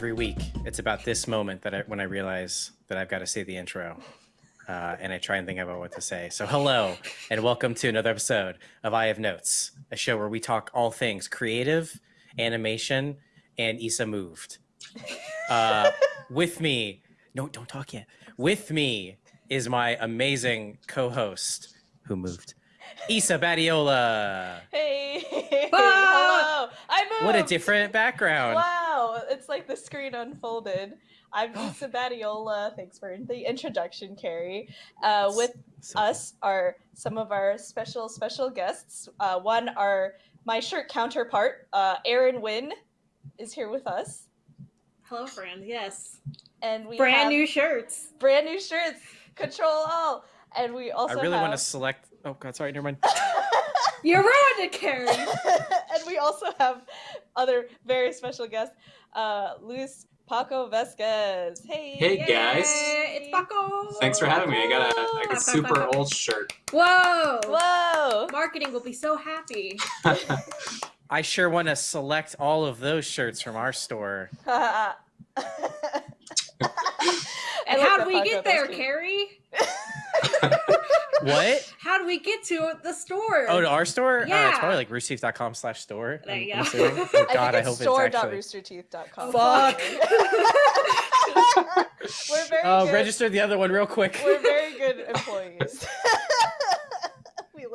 every week. It's about this moment that I, when I realize that I've got to say the intro, uh, and I try and think about what to say. So, hello, and welcome to another episode of I Have Notes, a show where we talk all things creative, animation, and Isa moved. Uh, with me, no, don't talk yet. With me is my amazing co-host who moved, Isa Badiola. Hey, hello. I moved. What a different background. Wow, it's like the screen unfolded. I'm Isa Badiola. Thanks for the introduction, Carrie. Uh, with So- us are some of our special, special guests. Uh, one, our my shirt counterpart, uh, Aaron Wynn, is here with us, Hello, friend. Yes. and we Brand have new shirts. brand new shirts. Control all, and we also I really have... want to select. Oh God, sorry, never mind. You ruined it, Carrie. and we also have other very special guests, uh, Luis Paco Vasquez. Hey, Hey, guys. It's Paco. Thanks for having me. I got a, like a super old shirt. Whoa. Whoa! Marketing will be so happy. I sure want to select all of those shirts from our store. And how that do we Paco, get there, cute. Carrie? What? How do we get to the store? Oh, to our store? Uh, Yeah. it's probably like roosterteeth.com slash store. There you I'm go. assuming. Oh, I God, I, think it's hope it's actually. store.roosterteeth.com. Fuck. We're very Oh, good. register the other one real quick. We're very good employees.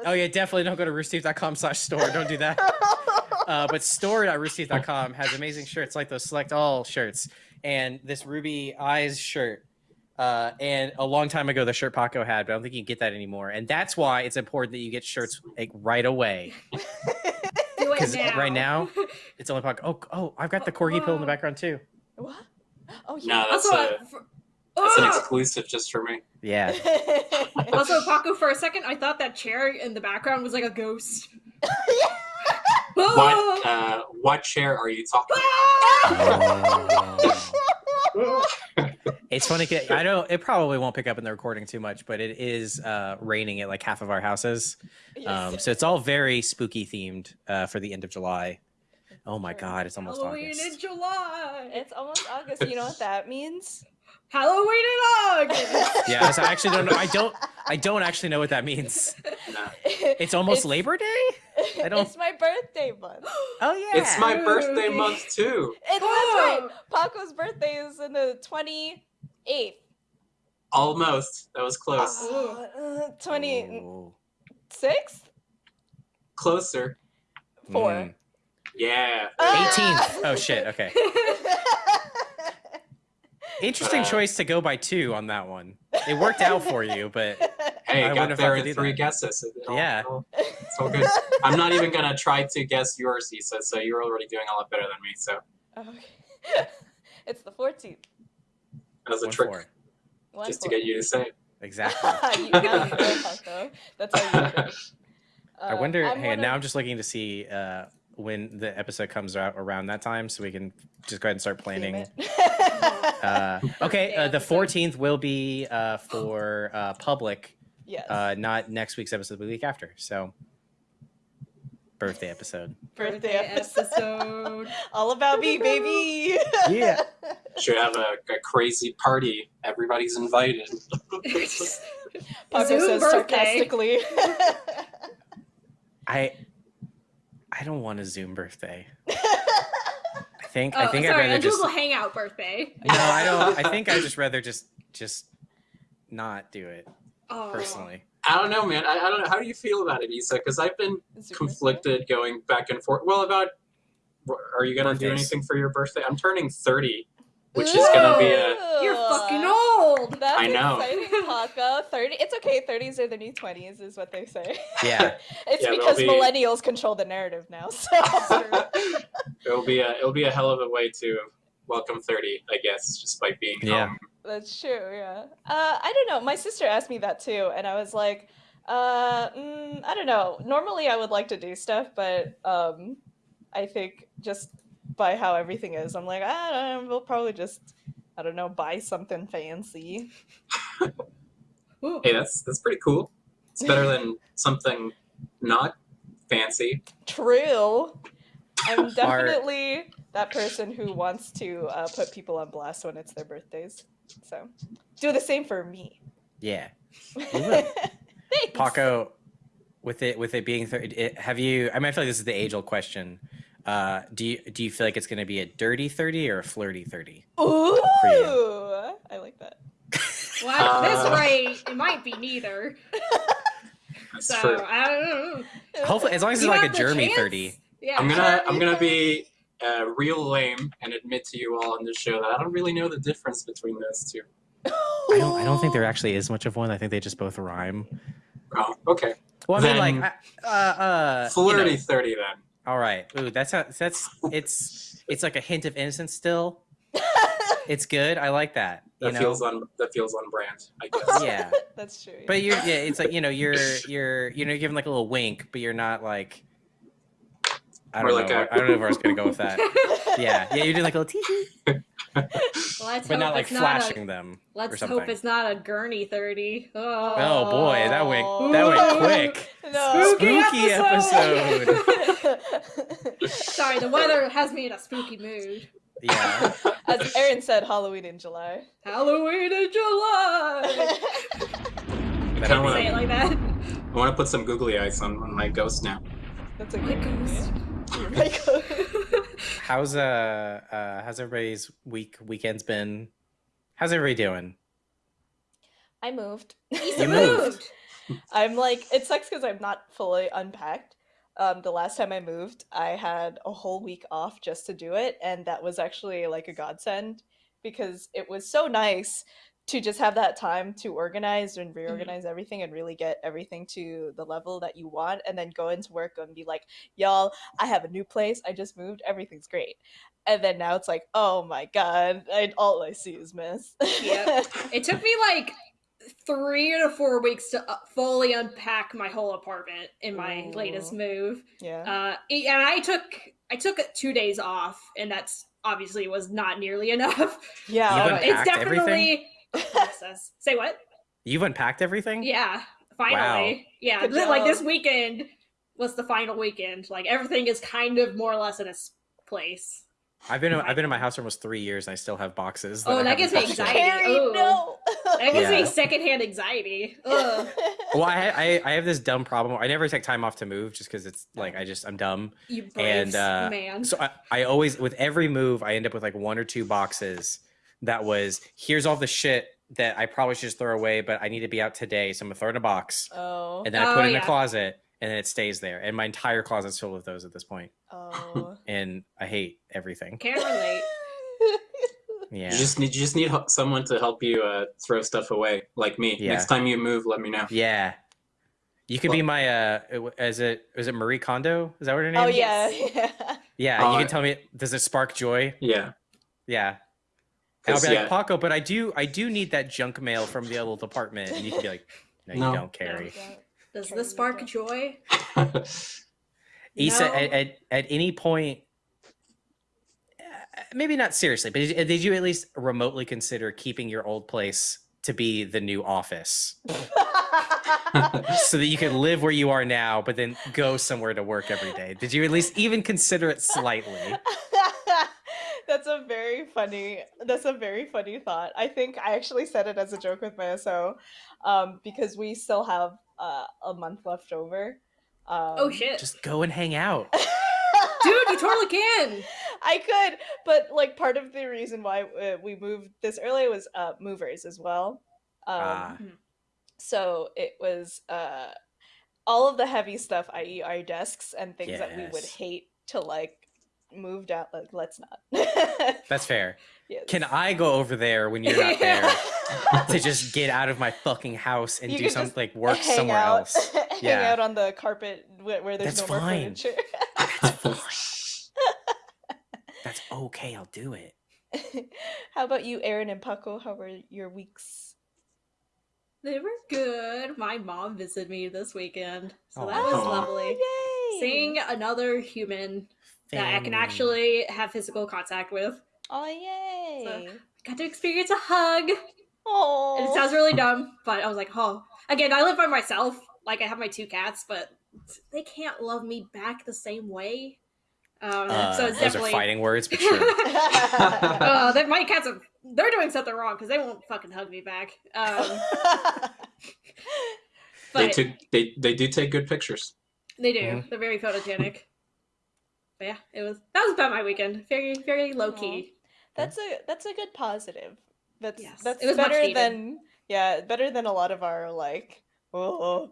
Oh yeah, definitely don't go to roosterteeth.com slash store. Don't do that. Uh, but store.roosterteeth.com has amazing shirts like those select all shirts and this Ruby Eyes shirt. Uh, and a long time ago, the shirt Paco had, but I don't think you can get that anymore. And that's why it's important that you get shirts like right away. Because now. right now, it's only Paco. Oh, oh, I've got the corgi pill in the background too. what? Oh yeah. No, yeah. that's also, a uh, for- that's an Ah! exclusive just for me. Yeah. also, Paco, for a second, I thought that chair in the background was like a ghost. What uh, what chair are you talking it's funny. 'cause I don't. It probably won't pick up in the recording too much, but it is uh, raining at like half of our houses. Yes. Um, so it's all very spooky themed uh, for the end of July. Oh my God, it's almost Halloween August. in July. it's almost August. You know what that means? Halloween in August. Yeah, so I actually don't know. I don't. I don't actually know what that means. It's almost It's- Labor Day. I don't- It's my birthday month. Oh yeah. It's my birthday month too. It's that's right. Paco's birthday is in the twenty eighth. Almost. That was close. Uh, Closer. Four. Mm. Yeah. Uh! Oh, shit. Okay. Interesting uh, choice to go by two on that one. It worked out for you, but hey, I got there in three that. guesses. All, yeah, it's all good. I'm not even gonna try to guess yours, So you're already doing a lot better than me. So okay. it's the 14th as a One trick, four. just to get you to say it. Exactly. That's how you. Uh, I wonder. I'm hey, wondering... now I'm just looking to see uh, when the episode comes out around that time, so we can just go ahead and start planning. uh, okay, uh, the 14th will be uh, for uh, public. Yes. not next week's episode, the week after. So birthday episode. birthday episode. episode. All about me, baby. Yeah. Should have a, a crazy party. Everybody's invited. Paco Zoom says birthday. sarcastically. I I don't want a Zoom birthday. I think I Oh, think I'd rather a just Google Hangout birthday. no. I don't. I think I'd just rather just just not do it Oh. personally. I don't know, man. I, I don't know. How do you feel about it, Isa? Because I've been conflicted going back and forth. Well, about are you gonna do anything for your birthday? I'm turning 30, which is gonna be a. You're fucking old. That's I know. exciting, Paco. Thirty. It's okay. Thirties are the new twenties, is what they say. Yeah. it's Yeah, because be- millennials control the narrative now. So. it'll be a it'll be a hell of a way to welcome 30, I guess, just by being Yeah. home. That's true, yeah. Uh, I don't know. My sister asked me that too, and I was like, uh, mm, I don't know. Normally, I would like to do stuff, but um, I think just by how everything is, I'm like, I don't know. We'll probably just, I don't know, buy something fancy. Ooh. Hey, that's that's pretty cool. It's better than something not fancy. True. I'm definitely that person who wants to uh, put people on blast when it's their birthdays. So do the same for me. Yeah. Thanks. Paco, with it with it being thirty, it, have you? I mean, I feel like this is the age old question. Uh, do you do you feel like it's going to be a dirty thirty or a flirty thirty? Ooh. I like that. Well, at this Uh. rate, it might be neither. That's So true. I don't know. Hopefully, as long as it's like a have the Jeremy chance? thirty. Yeah, I'm gonna I'm gonna be uh, real lame and admit to you all on this show that I don't really know the difference between those two. I don't. I don't think there actually is much of one. I think they just both rhyme. Oh, okay. Well, I mean, like, I- uh, uh, you Flirty know, thirty then. all right. Ooh, that's how. That's it's. It's like a hint of innocence still. It's good. I like that. You That know. feels on that feels on brand, I guess. yeah. That's true. But you're yeah, it's like you know you're you're you know you're giving like a little wink, but you're not like I don't like know. a- I don't know where I was gonna go with that. Yeah, yeah, you're doing like a little tee tee, let's but hope not like it's not flashing a, them. Let's or hope it's not a gurney thirty. Oh, Oh boy, that went that went quick. no. Spooky episode. Sorry, the weather has me in a spooky mood. Yeah, As Aaron said, Halloween in July. Halloween in July. that'd Kinda want to Say it like that. I want to put some googly eyes on, on my ghost now. That's a good ghost. You're my ghost. how's uh uh how's everybody's week weekends been? How's everybody doing? I moved. You moved. I'm like, it sucks because I'm not fully unpacked. Um, the last time I moved, I had a whole week off just to do it, and that was actually like a godsend because it was so nice to just have that time to organize and reorganize everything and really get everything to the level that you want, and then go into work and be like, "Y'all, I have a new place. I just moved. Everything's great." And then now it's like, "Oh my god, I, all I see is mess." Yep. It took me like three to four weeks to uh, fully unpack my whole apartment in my latest move. yeah. Uh, and I took I took two days off, and that's obviously was not nearly enough. Yeah. You've So right. it's unpacked definitely process. Say what? You've unpacked everything? Yeah, finally. Yeah, Good li- like this weekend was the final weekend. Like everything is kind of more or less in its place. I've been I've been in my house for almost three years and I still have boxes. Oh, that gives me haven't touched yet. anxiety. Carrie, no. That gives Yeah. me secondhand anxiety. Ugh. Well, I, I I have this dumb problem. I never take time off to move just because it's like I just I'm dumb. You brave And, uh, man. So I, I always with every move I end up with like one or two boxes that was here's all the shit that I probably should just throw away, but I need to be out today, so I'm gonna throw it in a box Oh. and then I Oh, put it in yeah. a closet and then it stays there. And my entire closet's filled with those at this point. Oh. And I hate everything. Can't relate. Yeah. You just need you just need someone to help you uh, throw stuff away, like me. Yeah. Next time you move, let me know. Yeah. You could be my uh is it is it Marie Kondo? Is that what her name oh is? yeah, yeah. Yeah, you Uh, can tell me does it spark joy? Yeah. Yeah. And I'll 'Cause, be yeah. like, Paco, but I do I do need that junk mail from the other department. And you can be like, No, you don't Carrie. Does this spark joy? Isa, No. at, at, at any point, uh, maybe not seriously, but did, did you at least remotely consider keeping your old place to be the new office so that you could live where you are now, but then go somewhere to work every day? Did you at least even consider it slightly? That's a very funny. That's a very funny thought. I think I actually said it as a joke with my SO, um, because we still have uh, a month left over. Um, Oh shit. Just go and hang out. Dude, you totally can. I could, but like part of the reason why uh, we moved this early was uh, movers as well. Um, Ah. So it was uh, all of the heavy stuff, i.e., our desks and things that we would hate to like move out Like, let's not. That's fair. yes. Can I go over there when you're not there to just get out of my fucking house and You do something like work hang somewhere out, else? hang Yeah. out on the carpet where, where there's That's no more fine. furniture. That's fine. That's okay. I'll do it. How about you, Aaron and Paco? How were your weeks? They were good. My mom visited me this weekend, so that was Aw. lovely. Oh, yay! Seeing another human that I can actually have physical contact with. Oh yay! i Got to experience a hug. Oh, And it sounds really dumb, but I was like, oh. Again, I live by myself. Like, I have my two cats, but they can't love me back the same way. Um, Uh, so it's those definitely are fighting words, but sure. Uh, that my cats are they're doing something wrong because they won't fucking hug me back. Um, They took they they do take good pictures. they do. Mhm. They're very photogenic. But yeah, it was that was about my weekend. Very very low key. that's a that's a good positive. That's Yes, that's it was better needed. than yeah, better than a lot of our like oh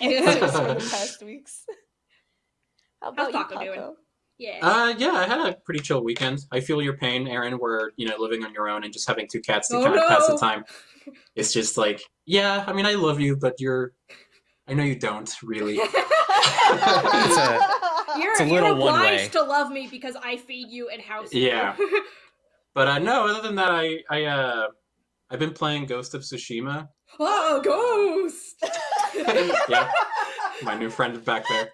Yeah. answers for the past weeks. How How's about you, Paco doing? Yeah. Uh, yeah, I had a pretty chill weekend. I feel your pain, Aaron. Where you know living on your own and just having two cats to Oh, kind of pass the time. It's just like, yeah, I mean, I love you, but you're. I know you don't really. you're It's a you're little one obliged way. to love me because I feed you and house you. Yeah. But uh, no, other than that, I I uh, I've been playing Ghost of Tsushima. oh, ghost. yeah, my new friend back there.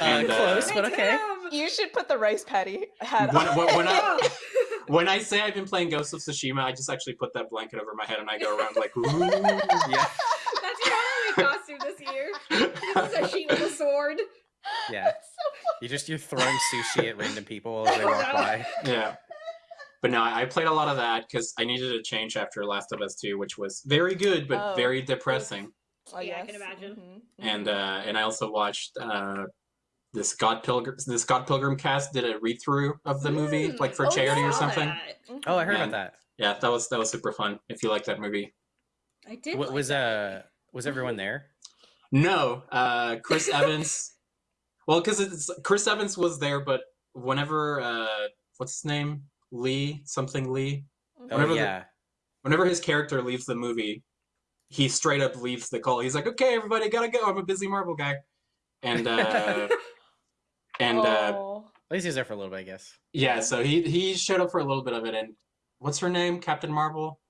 And, uh, close, but okay. Damn. you should put the rice patty hat When- on. when- when I- When I say I've been playing Ghost of Tsushima, I just actually put that blanket over my head and I go around like, ooh. Yeah, That's your Halloween costume this year. This is a sheet with a sword. Yeah. You just you're throwing sushi at random people as they walk by. Yeah. But no, I I played a lot of that because I needed a change after Last of Us 2, which was very good but Oh. very depressing. Oh, Yeah, I can imagine. Mhm, And mhm. uh, and I also watched uh, the Scott Pilgrim the Scott Pilgrim cast did a read through of the movie Mm. like for Oh, charity or something. that. Oh, I heard And- about that. Yeah, that was that was super fun. If you like that movie. I did. What like was that. uh was everyone there? No, uh, Chris Evans. Well, because it's Chris Evans was there, but whenever uh, what's his name, Lee something Lee, Oh Whenever the- whenever his character leaves the movie, he straight up leaves the call. He's like, "Okay, everybody, gotta go. I'm a busy Marvel guy," and uh, and uh, Oh. At least he's there for a little bit, I guess. yeah, so he he showed up for a little bit of it. And what's her name? Captain Marvel.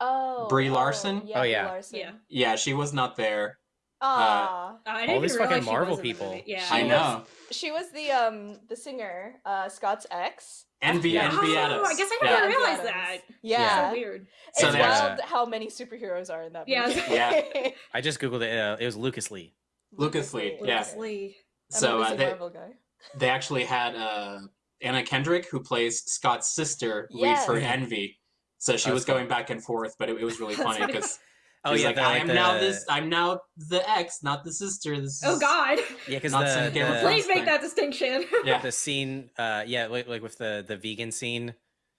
Oh, Brie oh, Larson? Yeah, Oh, yeah. Larson. Yeah. Yeah, she was not there. Aw. I didn't All these fucking Marvel was in the people. movie. Yeah. I She know. she was the um the singer, uh Scott's ex. Envy, Yeah. Envy Oh, Adams. I guess I Yeah. never Envy realized that. Yeah. So weird. It's So wild how many superheroes are in that Yeah. movie. Yeah. I just googled it. Uh, it was Lucas Lee. Lucas Lee, yeah. Lucas Lee. So uh, they, guy. they actually had uh, Anna Kendrick, who plays Scott's sister, read for Envy. So she That's was fun. going back and forth, but it, it was really funny funny. because Oh he's yeah, like, I like am the, now this. I'm now the ex, not the sister. This Oh God! Yeah, because not the, some the, Thrones Please make that distinction. Yeah, the scene, uh, yeah, like, like with the the vegan scene,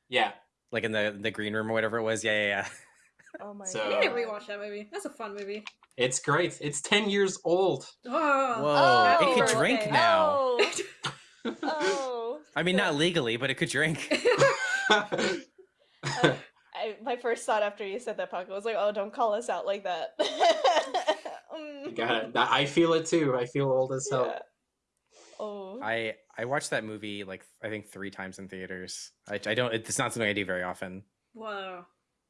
yeah. like in the the green room or whatever it was. Yeah, yeah, yeah. Oh my So- I god. need to rewatch that movie. That's a fun movie. It's great. It's ten years old. Oh, Whoa, it could drink birthday. now. Oh. oh. I mean, not legally, but it could drink. I, my first thought after you said that, Paco, was like, "Oh, don't call us out like that." Mm, Got it. I feel it too. I feel old as hell. yeah. Oh. I I watched that movie like I think three times in theaters. I, I don't. It's not something I do very often. Whoa.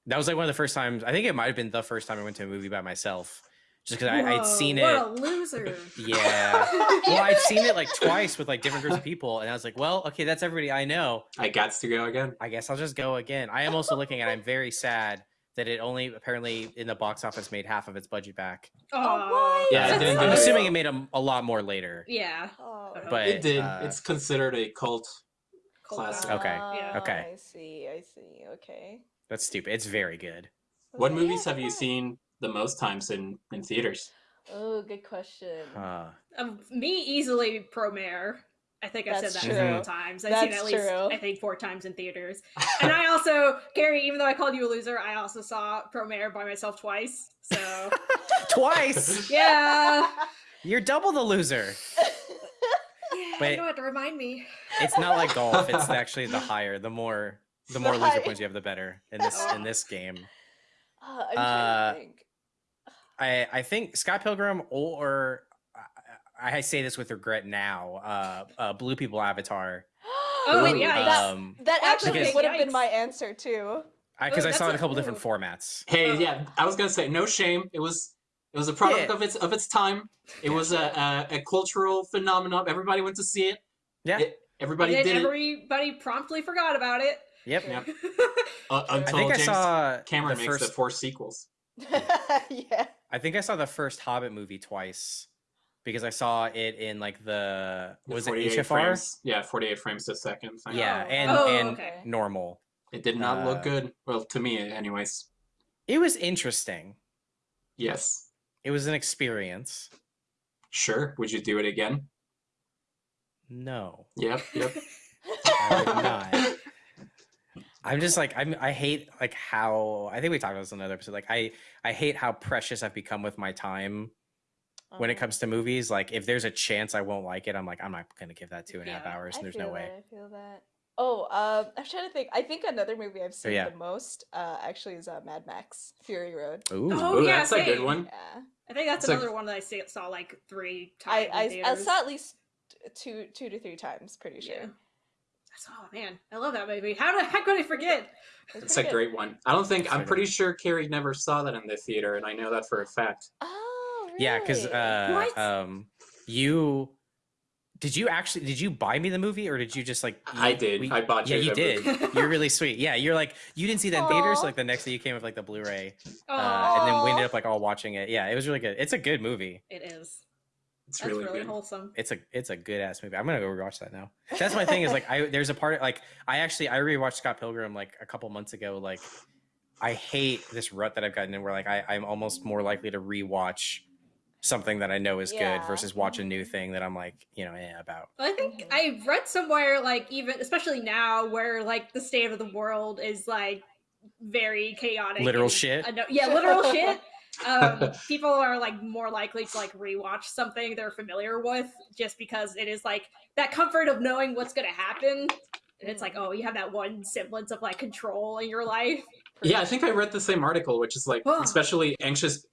That was like one of the first times. I think it might have been the first time I went to a movie by myself, just because I'd Whoa, seen what it. a loser. Yeah. well, I'd seen it like twice with like different groups of people, and I was like, well, okay, that's everybody I know. I got to go again. I guess I'll just go again. I am also looking at. I'm very sad that it only apparently in the box office made half of its budget back. Oh, what? Yeah, it I'm didn't I'm assuming it made a, a lot more later. Yeah. Oh. But it did. uh, it's considered a cult. Classic. Okay, Yeah. okay. I see. I see. Okay. That's stupid. It's very good. What Okay, movies yeah, have you seen the most times in in theaters? Oh, good question. Uh, Um, me easily pro mayor. I think I've That's said that true. several times. I've seen at least true. I think four times in theaters. And I also, Gary, even though I called you a loser, I also saw Pro Mayor by myself twice. So twice. yeah, You're double the loser. yeah, Wait. you don't have to remind me. It's not like golf. It's actually the higher, the more, the more loser high- points you have, the better in this in this game. Uh, I'm Uh, to think. I I think Scott Pilgrim or I, I say this with regret now. Uh, uh, Blue People Avatar. Oh, Wait, yikes. that, Um, that actually Because- would have been my answer too. because I, Oh, saw it in a couple a- different formats. Hey, Oh. yeah, I was gonna say no shame. It was it was a product Yeah. of its of its time. It was a, a a cultural phenomenon. Everybody went to see it. Yeah. It- everybody and did then it everybody promptly forgot about it. Yep. Yeah. uh, I until think I James saw Cameron the makes first. the four sequels. yeah. I think I saw the first Hobbit movie twice. because I saw it in like the The was it 48 HFR? Frames, yeah, 48 frames a second. thing. Yeah, Oh. and Oh, and okay. normal. It did not Uh, look good. Well, to me, anyways. It was interesting. Yes. It was an experience. Sure. Would you do it again? No, Yep. Yep. I would not. I'm just like I'm. I hate like how I think we talked about this in another episode. Like I I hate how precious I've become with my time when it Uh-huh. comes to movies. Like if there's a chance I won't like it, I'm like I'm not gonna give that two and a half Yeah, hours. I There's feel no way. I feel that. Oh, um, I'm trying to think. I think another movie I've seen yeah. the most uh, actually is uh, Mad Max: Fury Road. Ooh. Oh, Ooh, yeah, that's a good one. Yeah, I think that's It's like- another one that I see, saw like three times. in I, I saw at least two two to three times. Pretty sure. Yeah. That's- Oh man, I love that movie. How the heck could I forget? It's It's a great one. I don't think I'm pretty sure Carrie never saw that in the theater, and I know that for a fact. Oh, really? Yeah, because uh, um, you did you actually did you buy me the movie or did you just like I did. we- I bought you yeah, you you the did. movie. You're really sweet. Yeah, you're like you didn't see that in theaters. Aw. Like the next day you came with like the Blu-ray, uh, and then we ended up like all watching it. Yeah, it was really good. It's a good movie. it is. It's That's really, really, good. wholesome. It's a it's a good ass movie. I'm gonna go rewatch that now. That's my thing is like I there's a part like I actually I rewatched Scott Pilgrim like a couple months ago. Like I hate this rut that I've gotten in where like I I'm almost more likely to rewatch something that I know is Yeah. good versus watch a new thing that I'm like you know eh, about. I think. I read somewhere, like even especially now, where like the state of the world is like very chaotic. Literal shit? I know- yeah, literal shit. Um, people are like more likely to like rewatch something they're familiar with just because it is like that comfort of knowing what's gonna happen. And it's like, oh, you have that one semblance of like control in your life. Yeah, I think I read the same article, which is like, Oh. especially anxious,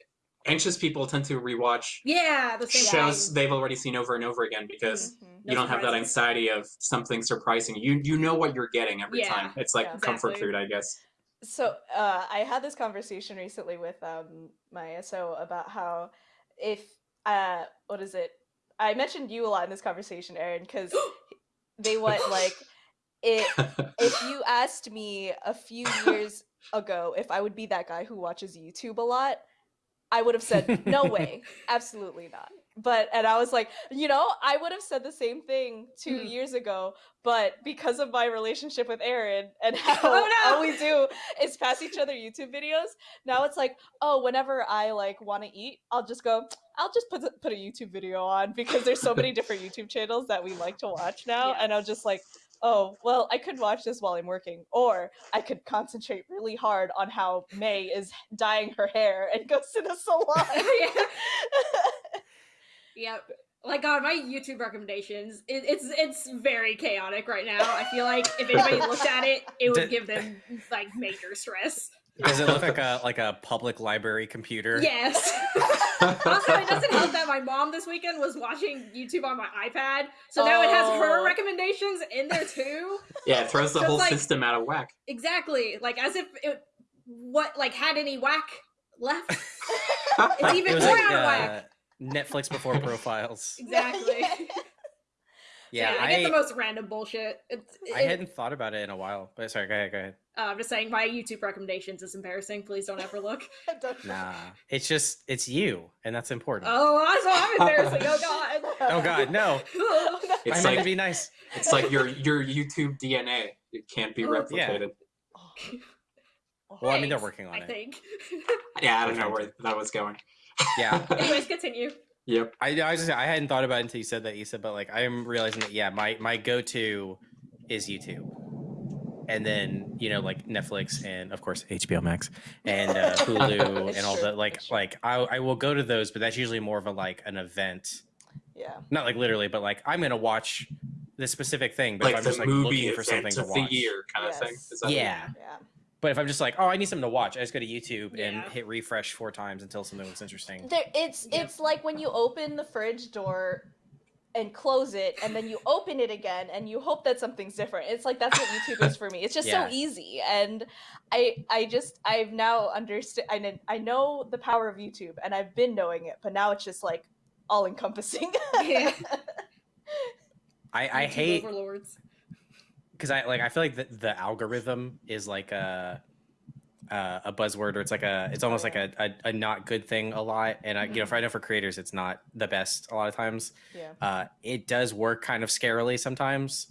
anxious people tend to rewatch Yeah, the same shows thing. they've already seen over and over again because Mhm. No you don't have that anxiety of something surprising. You you know what you're getting every Yeah. time. It's like Yeah. comfort Exactly. food, I guess. So uh, I had this conversation recently with um, my SO about how if uh, what is it? I mentioned you a lot in this conversation, Aaron, because they went like it. If you asked me a few years ago if I would be that guy who watches YouTube a lot, I would have said no way, absolutely not. But and I was like, you know, I would have said the same thing two Mhm. years ago, but because of my relationship with Aaron and how Oh, no! all we do is pass each other YouTube videos, now it's like, oh, whenever I like want to eat, I'll just go, I'll just put put a YouTube video on because there's so many different YouTube channels that we like to watch now, Yeah. and I'm just like, oh, well, I could watch this while I'm working, or I could concentrate really hard on how May is dyeing her hair and goes to the salon. Yeah. Yep. Like God, my YouTube recommendations, it, it's it's very chaotic right now. I feel like if anybody looked at it, it would Did- give them like major stress. Does it look like a like a public library computer? Yes. also, it doesn't help that my mom this weekend was watching YouTube on my iPad, so now it has her recommendations in there too. yeah, it throws the So whole like- system out of whack. Exactly, like as if it what like had any whack left. It's even it more like out of uh, whack. Netflix before profiles. Exactly. Yeah, I, get the most random bullshit. It's, I hadn't thought about it in a while. But sorry, go ahead, go ahead. Uh, I'm just saying, my YouTube recommendations is embarrassing. Please don't ever look. Don't- Nah, it's just it's you, and that's important. Oh, I so I'm embarrassing. Oh God. Oh God, no! It's meant like to be nice. it's like your your YouTube DNA. It can't be Oh, yeah. replicated. Well, I mean, they're working on I it. think. Yeah, I don't know where that was going. Yeah, Anyways, continue. yep. I I, was just, I hadn't thought about it until you said that, Isa. But like, I'm realizing that yeah, my my go to is YouTube, and then you know like Netflix and of course HBO Max and uh, Hulu and all true, that. Like it's like I I will go to those, but that's usually more of a like an event, Yeah. not like literally, but like I'm gonna watch this specific thing. But if Like I'm just like movie looking for something to of watch, the year kind of thing. Is that Yeah. Yeah. But if I'm just like, oh, I need something to watch, I just go to YouTube and hit refresh four times until something looks interesting. There, it's Yep. it's like when you open the fridge door and close it, and then you open it again, and you hope that something's different. It's like that's what YouTube is for me. It's just Yeah. so easy, and I I just I've now understood. I I know the power of YouTube, and I've been knowing it, but now it's just like all encompassing. Yeah. I, I YouTube hate overlords. Because I like I feel like the, the algorithm is like a uh, a buzzword or it's like a it's almost like a, a, a not good thing a lot and I, you know Mhm. for I know for creators it's not the best a lot of times Yeah. uh, it does work kind of scarily sometimes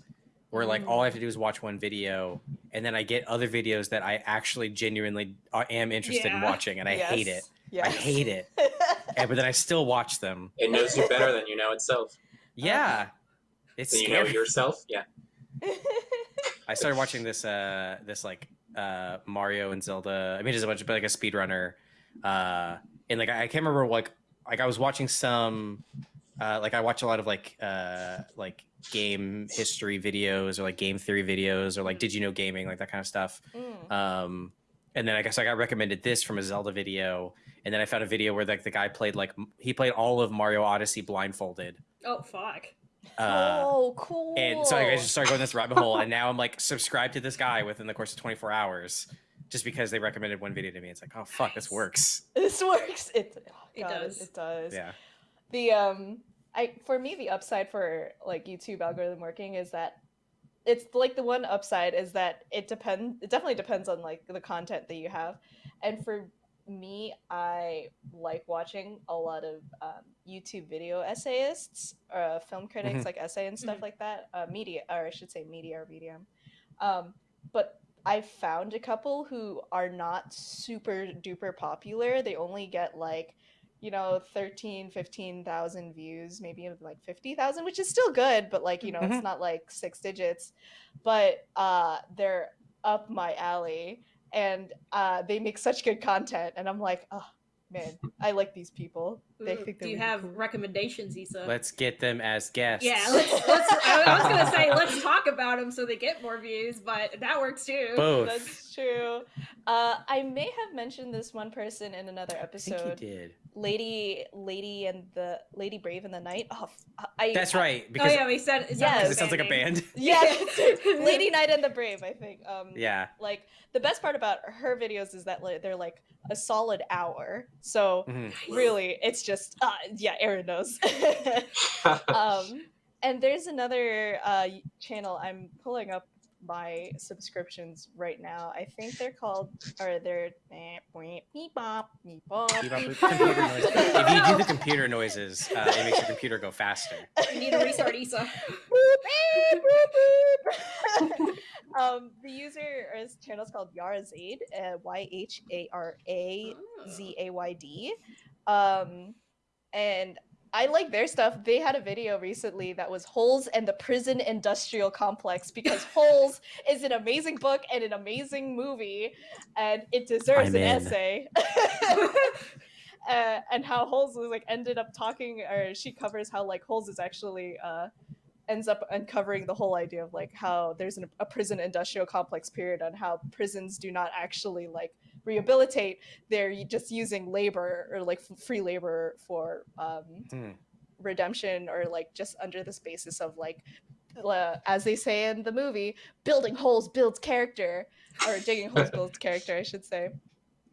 where like all I have to do is watch one video and then I get other videos that I actually genuinely am interested in watching and I hate it Yes. I hate it and, but then I still watch them It knows you better than you know itself. yeah it's Than you know yourself. Yeah. I started watching this uh this like uh Mario and Zelda. I mean, just a bunch of like a speedrunner. Uh, and like I can't remember like like I was watching some uh like I watch a lot of like uh like game history videos or like game theory videos or like did you know gaming like that kind of stuff. Mm. Um, and then I guess I got recommended this from a Zelda video, and then I found a video where like the guy played like he played all of Mario Odyssey blindfolded. Oh fuck. Uh, oh, cool. and so like, I just started going this rabbit hole, and now I'm like subscribed to this guy within the course of 24 hours, just because they recommended one video to me. It's like, oh fuck, this works. this works. It, oh, It does. It does. Yeah. the um i for me the upside for like youtube algorithm working is that it's like the one upside is that it depends it definitely depends on like the content that you have and for me i like watching a lot of um, youtube video essayists uh, film critics Mhm. like essay and stuff Mhm. like that. Uh, media or i should say media or medium. Um, but i found a couple who are not super duper popular. They only get like you know 13 15,000 views maybe even like 50,000 which is still good but like you know it's not like six digits. But uh they're up my alley and uh they make such good content and I'm like oh man I like these people they think Do you have cool. recommendations, Isa? Let's get them as guests. yeah, let's, let's. I I was gonna say let's talk about them so they get more views, but that works too. both. that's true uh I may have mentioned this one person in another I think you episode did. lady lady and the lady brave in the night oh f- I That's right. Oh Because yeah, we said. Is Yes. it sounds like a band. yeah Lady Knight and the brave i think um yeah. like the best part about her videos is that like, they're like a solid hour so Mhm. really it's just uh yeah aaron knows um and there's another uh channel i'm pulling up my subscriptions right now i think they're called or they're beep, beep, bop, beep, bop, Keep up beep, with bop. computer noises. If you do the computer noises, uh, it makes your computer go faster. You need to restart Isa. Boop, beep, boop, boop. um, the user or his channel is called Yhara Zayd, uh, Y H A R A Z A Y D. Um, and I like their stuff. They had a video recently that was Holes and the Prison Industrial Complex because Holes is an amazing book and an amazing movie, and it deserves I'm an in. essay. uh, and how Holes was like ended up talking, or she covers how like Holes is actually uh, ends up uncovering the whole idea of like how there's an, a prison industrial complex period on how prisons do not actually like rehabilitate they're just using labor or like f- free labor for um, Hmm. redemption or like just under this basis of like uh, as they say in the movie building holes builds character or digging holes builds character i should say.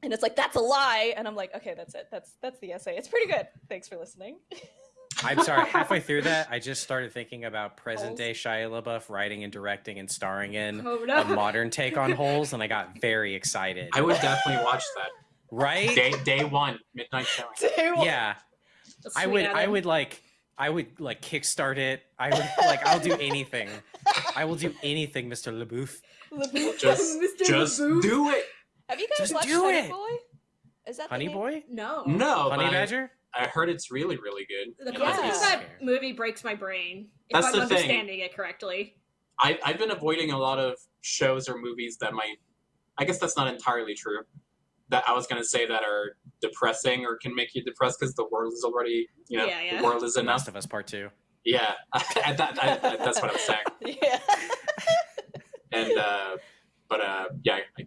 And it's like that's a lie. And i'm like okay that's it. That's that's the essay. It's pretty good. Thanks for listening I'm sorry. Halfway through that, I just started thinking about present day Shia LaBeouf writing and directing and starring in Oh a modern take on Holes, and I got very excited. I would definitely watch that. right? Day day one, midnight showing. Yeah. That's I sweet, would. I would like. I would like kickstart it. I would like. I'll do anything. I will do anything, Mr. LaBeouf. LaBeouf. Just Mr. just LaBeouf. do it. have you guys Just watched do honey it. boy is that Honey name? Boy, No. No, Honey but Badger. I heard it's really really good. The Yeah. concept of that movie breaks my brain. If That's I'm the thing. understanding it correctly. I, I've been avoiding a lot of shows or movies that might. I guess that's not entirely true. That I was gonna say that are depressing or can make you depressed because the world is already, you know, Yeah, yeah. the world is enough. Last of Us Part Two. Yeah, I, that, I, that's what I'm saying. yeah And uh, but uh, yeah, I,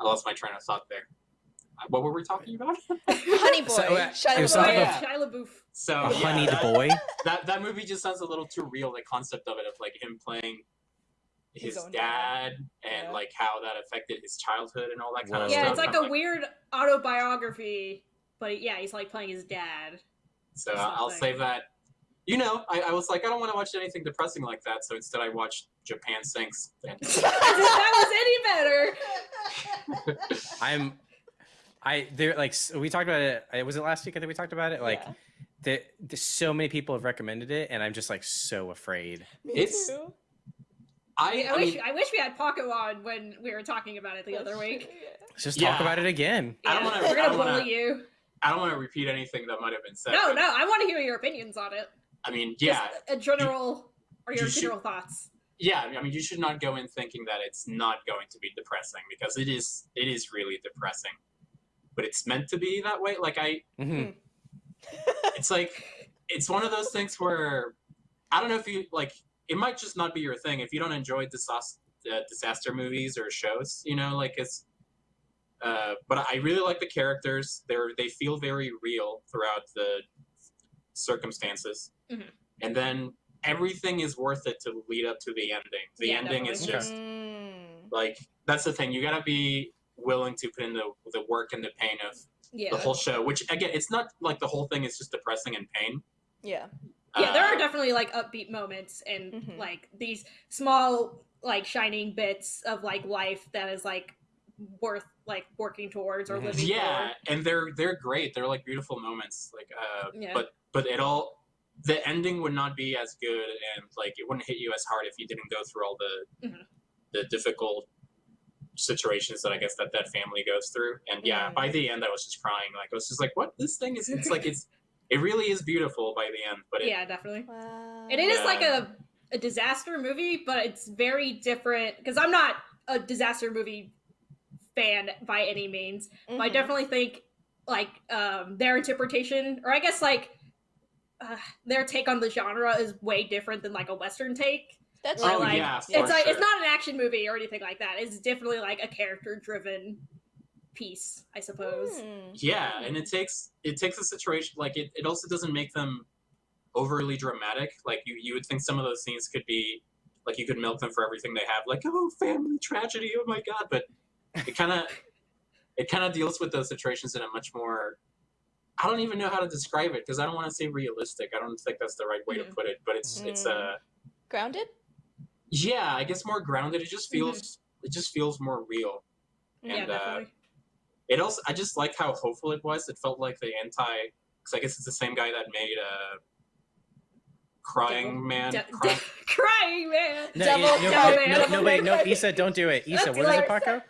I lost my train of thought there. What were we talking about? honey boy So, uh, Shia it was LaBeouf. yeah. about- Shia LaBeouf. So A yeah, honeyed that, boy. that that movie just sounds a little too real. The concept of it, of like him playing his, His dad, dad. and Yeah. like how that affected his childhood and all that kind Whoa. of Yeah, stuff. Yeah, it's like I'm a weird autobiography, but yeah, he's like playing his dad. So I'll save that. you know, I, I was like, I don't want to watch anything depressing like that, so instead I watched Japan Sinks. If that was any better. I'm, I there like s- we talked about it. uh, Was it last week? I think we talked about it. Like Yeah. the, the so many people have recommended it, and I'm just like so afraid. Me It's- too. I, I, I wish mean, I wish we had Paco on when we were talking about it the other week. Let's just Yeah. talk about it again. I don't wanna- We're I gonna don't bully wanna- you. I don't want to repeat anything that might have been said. No, no, I want to hear your opinions on it. I mean, Just yeah, a general or your you should- general thoughts. yeah. I mean, you should not go in thinking that it's not going to be depressing because it is. It is really depressing, but it's meant to be that way. Like I, hmm it's like it's one of those things where I don't know if you like. It might just not be your thing if you don't enjoy disaster uh, disaster movies or shows. You know, like it's. Uh, but I really like the characters. They're they feel very real throughout the circumstances, Mhm. and then everything is worth it to lead up to the ending. The Yeah, ending is just Mm. like that's the thing. You gotta be willing to put in the the work and the pain of Yeah. the whole show. Which again, it's not like the whole thing is just depressing and pain. Yeah. yeah, there are Uh, definitely like upbeat moments and Mhm. like these small like shining bits of like life that is like worth like working towards or Mhm. living yeah for. and they're they're great they're like beautiful moments like uh Yeah. but but it all the ending would not be as good and like it wouldn't hit you as hard if you didn't go through all the Mhm. the difficult situations that i guess that that family goes through and yeah Mm. by the end i was just crying like i was just like what this thing is it's like it's it really is beautiful by the end but it, Yeah, definitely. Wow. And it is like a a disaster movie, but it's very different because I'm not a disaster movie fan by any means. But I Mhm. definitely think like um their interpretation or I guess like uh, their take on the genre is way different than like a western take. That's oh like, yeah for it's like it's not an action movie or anything like that. It's definitely like a character driven piece, I suppose. Mm. yeah and it takes it takes a situation like it, it also doesn't make them overly dramatic like you you would think some of those scenes could be like you could milk them for everything they have like oh family tragedy oh my god but it kind of it kind of deals with those situations in a much more i don't even know how to describe it because i don't want to say realistic i don't think that's the right way to Mhm. put it but it's it's uh Grounded? Yeah i guess more grounded it just feels Mm-hmm. it just feels more real yeah, and, uh, it also i just like how hopeful it was it felt like the anti because i guess it's the same guy that made uh crying Devil- man De- Cry- crying man. No, Devil- no, no, devil no, man, no, devil wait, no, Isa, don't do it. Isa, That's what is it, hilarious. Paco?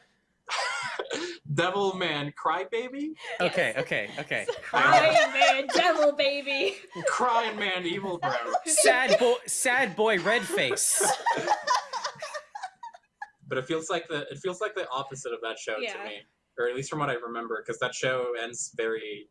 Devil man crybaby Okay, okay, okay. Crying man, devil baby. crying man evil bro Sad boy, sad boy, red face. but it feels like the it feels like the opposite of that show Yeah. to me or at least from what i remember because that show ends very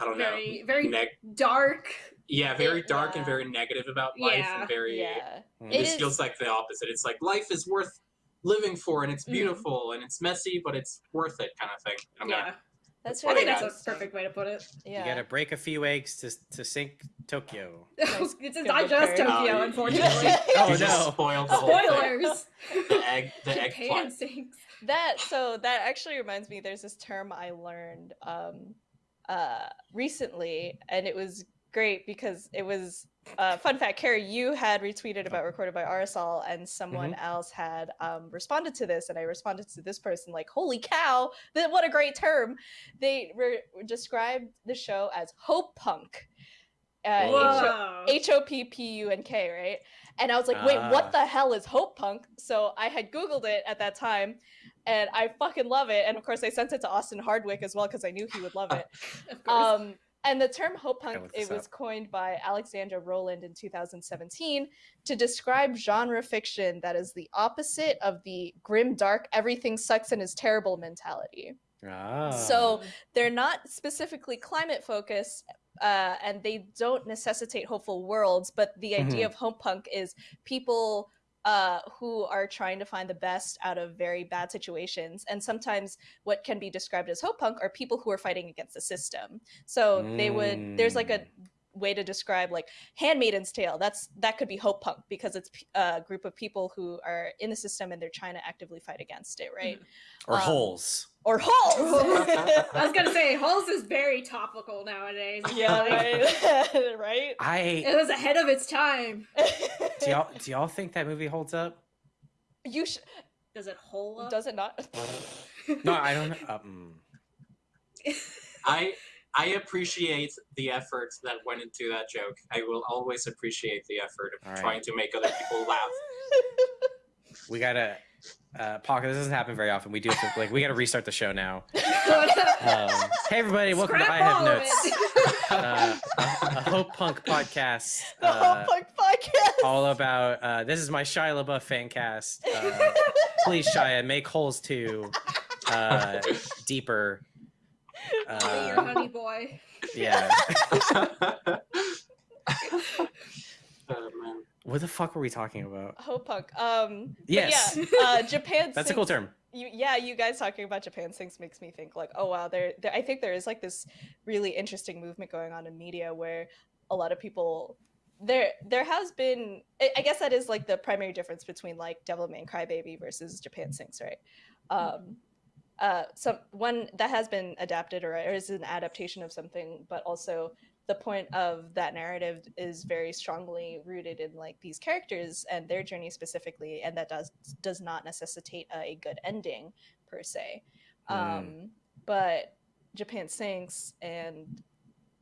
i don't Very, know very neg- dark. yeah very It- dark yeah. and very negative about life Yeah. and very Yeah. It this is- feels like the opposite. It's like life is worth living for, and it's Mhm. beautiful, and it's messy, but it's worth it, kind of thing. I'm yeah, gonna, That's I really think that's a perfect way to put it. Yeah. You gotta break a few eggs to to sink Tokyo. it's good not just prepared. Tokyo, Oh, you- unfortunately. Oh you just no! spoiled the. Spoilers. The egg, the egg Japan plot. sinks. that so that actually reminds me there's this term i learned um uh recently and it was great because it was uh fun fact carrie you had retweeted about recorded by rsol and someone else had um responded to this and i responded to this person like holy cow that what a great term they re- described the show as hope punk uh, H- Whoa. H O P P U N K, right? And I was like, wait, Ah. what the hell is Hope Punk? So I had Googled it at that time and I fucking love it. And of course, I sent it to Austin Hardwick as well because I knew he would love it. Of course. Um, and the term Hope Punk, it was up. coined by Alexandra Rowland in 2017 to describe genre fiction that is the opposite of the grim, dark, everything sucks and is terrible mentality Ah. So- they're not specifically climate focused uh, and they don't necessitate hopeful worlds but the idea of hope punk is people uh, who are trying to find the best out of very bad situations and sometimes what can be described as hope punk are people who are fighting against the system so they would there's like a Mm. way to describe like Handmaiden's Tale. That's that could be hope punk because it's a group of people who are in the system and they're trying to actively fight against it, right? Or Um, holes. Or holes. I was gonna say Holes is very topical nowadays. yeah, Like, right. right. I It was ahead of its time. Do y'all do y'all think that movie holds up? you sh- Does it hold up? does it not? No, I don't know. Um, I I appreciate the effort that went into that joke. I will always appreciate the effort of All right. trying to make other people laugh. we gotta uh Paco, this doesn't happen very often. We do have to, like we gotta restart the show now. Um, hey everybody, welcome to Scrap I Have Notes. Uh, a, a Hope Punk podcast. the uh, whole punk podcast. all about uh, this is my Shia LaBeouf fan cast. Uh, please, Shia, make holes too uh, deeper. Be your Uh, honey boy. yeah. What the fuck were we talking about? Hope punk. Um, Yes. yeah, uh, Japan. That's a cool term. you yeah you guys talking about japan things makes me think like oh wow there, there i think there is like this really interesting movement going on in media where a lot of people there there has been I- i guess that is like the primary difference between like devilman crybaby versus japan sinks right um uh some one that has been adapted or, or is an adaptation of something but also the point of that narrative is very strongly rooted in like these characters and their journey specifically and that does does not necessitate a good ending per se Mm. um but japan sinks and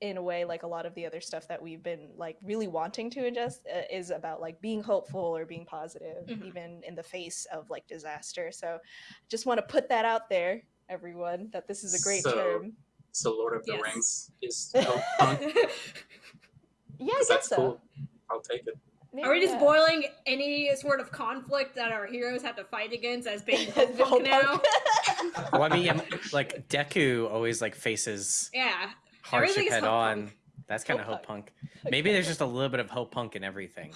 in a way like a lot of the other stuff that we've been like really wanting to ingest uh, is about like being hopeful or being positive Mhm. even in the face of like disaster so just want to put that out there everyone that this is a great So- term So Lord of the Yes. Rings is punk. yeah i 'cause guess that's so cool. I'll take it. Maybe, Are we just yeah. boiling any sort of conflict that our heroes have to fight against as being As hope the punk now? Well, I mean, like Deku always like faces Yeah. hardship head on. punk. That's kind of Hope hope punk. Maybe there's just a little bit of hope punk in everything.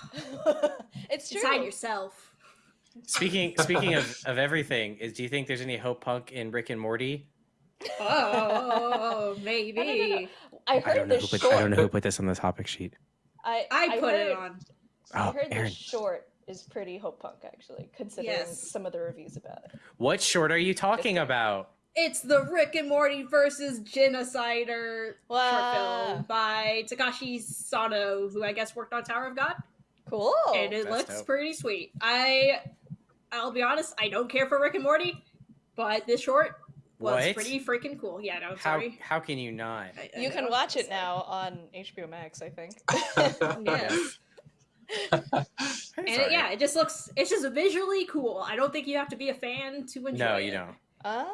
it's true Decide yourself. Speaking speaking of, of everything, is do you think there's any hope punk in Rick and Morty? Oh, I maybe. I heard I don't know who put short. I don't know who put this on the topic sheet. I, I put heard, it on. Oh, I Oh, heard Aaron. the short is pretty hope punk actually, considering Yes. some of the reviews about it. What short are you talking about? It's the Rick and Morty versus Genocider Wow. short film by Takashi Sano, who I guess worked on Tower of God. Cool. and it that's looks dope. pretty sweet. I, I'll be honest, I don't care for Rick and Morty, but this short was What? pretty freaking cool. Yeah, no, I'm How sorry. how can you not? I- I you can watch it now on HBO Max, I think. Yes. And it, yeah, it just looks, it's just visually cool. I don't think you have to be a fan to enjoy it. No, it. you don't. ah.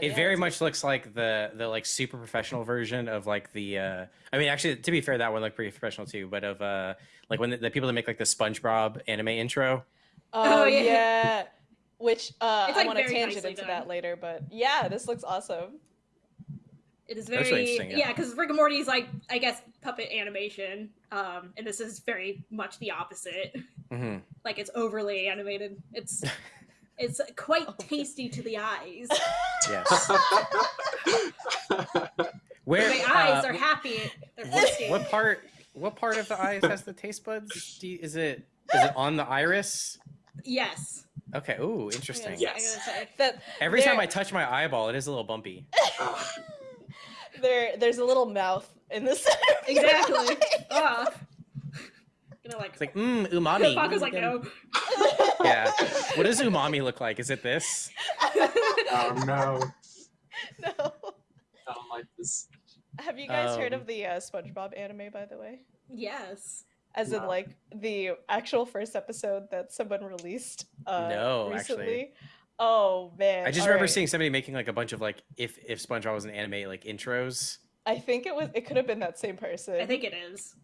It yeah, very it's- much looks like the the like super professional version of like the uh I mean actually to be fair that one looked pretty professional too, but of uh like when the, the people that make like the SpongeBob anime intro. Oh, Oh, yeah. yeah. Which uh, It's, I want to tangent into done. that later, but yeah, this looks awesome. It is very, really interesting, yeah. yeah, because Rick and Morty is like, I guess, puppet animation, um, and this is very much the opposite. hmm Like it's overly animated. It's, it's quite tasty to the eyes. Yes. Where the eyes uh, are happy. They're what, what part what part of the eyes has the taste buds? Do you, is it is it on the iris? Yes. Okay. Ooh, interesting. Yeah. I'm. That Every time I touch my eyeball, it is a little bumpy. there, there's a little mouth in the center. of your Exactly. eye. Ah. Gonna like. It's like mmm, umami. Paco's like no. Yeah. What does umami look like? Is it this? oh no. no. I don't like this. Have you guys heard Um, of the uh, SpongeBob anime, by the way? Yes. As in, like the actual first episode that someone released. Uh, No, recently. actually. Oh man! I just All remember right. seeing somebody making like a bunch of like if if SpongeBob was an anime like intros. I think it was. It could have been that same person. I think it is.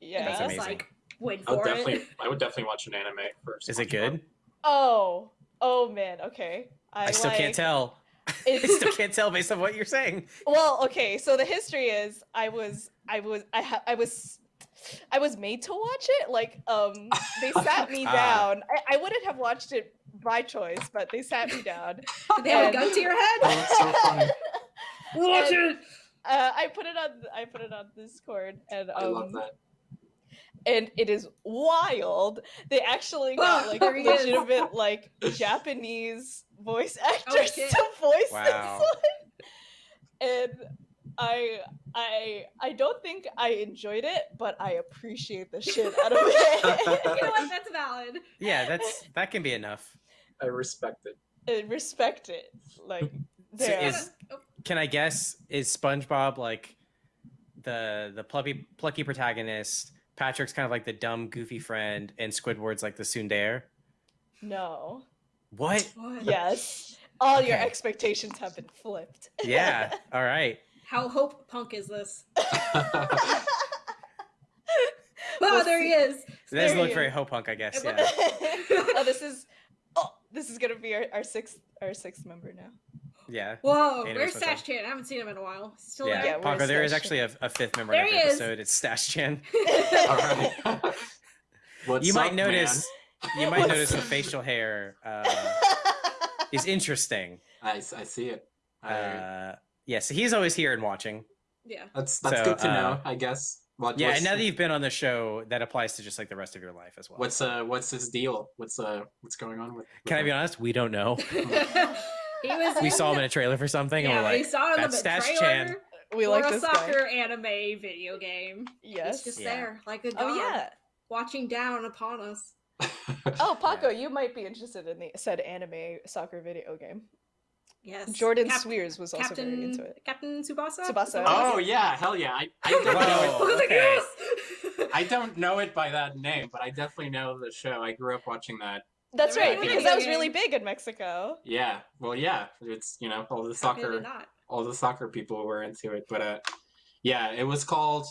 Yeah. That's Just, amazing. Like wait I would for definitely, it. I would definitely watch an anime first. Is it good? Oh. Oh man. Okay. I, I, still can't like- tell. I still can't tell based on what you're saying. Well, okay. So the history is, I was, I was, I, ha- I was, I was made to watch it. Like, um, they sat me down. I, I wouldn't have watched it by choice, but they sat me down. Did they have a gun to your Oh, head? that's so funny. Watch And- it. uh, I put it on. I put it on Discord, and um, I love that. and it is wild. They actually got Oh, like there is. legitimate like Japanese voice actors shit. to voice Wow. this one. And I I I don't think I enjoyed it, but I appreciate the shit out of it. you know what? That's valid. Yeah, that's that can be enough. I respect it. I respect it. Like So there. is- Can I guess is SpongeBob like the the plucky plucky protagonist? Patrick's kind of like the dumb, goofy friend, and Squidward's like the tsundere. no. What? What? Yes. All your expectations have been flipped. Yeah. All right. How hope punk is this? We'll Oh, there he is. It doesn't look you- very ho punk, I guess. Yeah. oh, this is oh, this is gonna be our, our sixth our sixth member now. Yeah. Whoa, Anime where's Stash Chan? I haven't seen him in a while. Still Yeah, there? Yeah, Paco, there is actually a, a fifth member There in he every episode. It's Stash Chan. What's You might up, notice. You might notice the facial hair uh, is interesting. I, I, s- I see it. I, Uh, yeah, so he's always here and watching. Yeah. that's that's so, good to uh, know. I guess. What, Yeah, and now that you've been on the show, that applies to just like the rest of your life as well. what's uh what's his deal? What's uh what's going on with? Can I be honest? We don't know. he was. We saw him in a trailer for something, and Yeah, we're we saw him in "That's the Stash trailer. Chan." we for like a this guy. soccer anime video game. Yes. It's just Yeah. there, like a dog, Oh yeah. watching down upon us. Oh, Paco, Yeah. you might be interested in the said anime soccer video game. Yes. Jordan Cap- Swears was also Captain very into it. Captain Tsubasa. Tsubasa. oh yeah, hell yeah! I, I don't know. Whoa. I was okay. yes! I don't know it by that name, but I definitely know the show. I grew up watching that. That's Never right, because the that was really big in Mexico. Yeah, well, yeah, it's you know all the How could it soccer, all the soccer people were into it, but uh, yeah, it was called.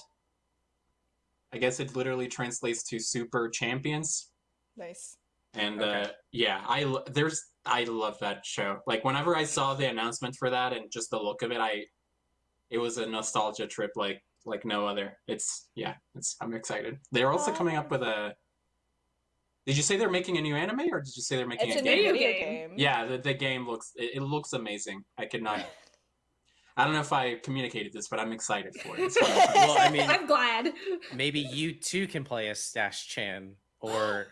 I guess it literally translates to Super Champions, Nice. and Okay. uh, yeah, I there's I love that show. Like whenever I saw the announcement for that and just the look of it, I it was a nostalgia trip like like no other. It's yeah, it's I'm excited. They're also coming up with a. Did you say they're making a new anime, or did you say they're making It's a a game? new Video video game. game. Yeah, the, the game looks it, it looks amazing. I could not. I don't know if I communicated this, but I'm excited for it. I'm Well, I mean, I'm glad. maybe you too can play as Stash Chan, or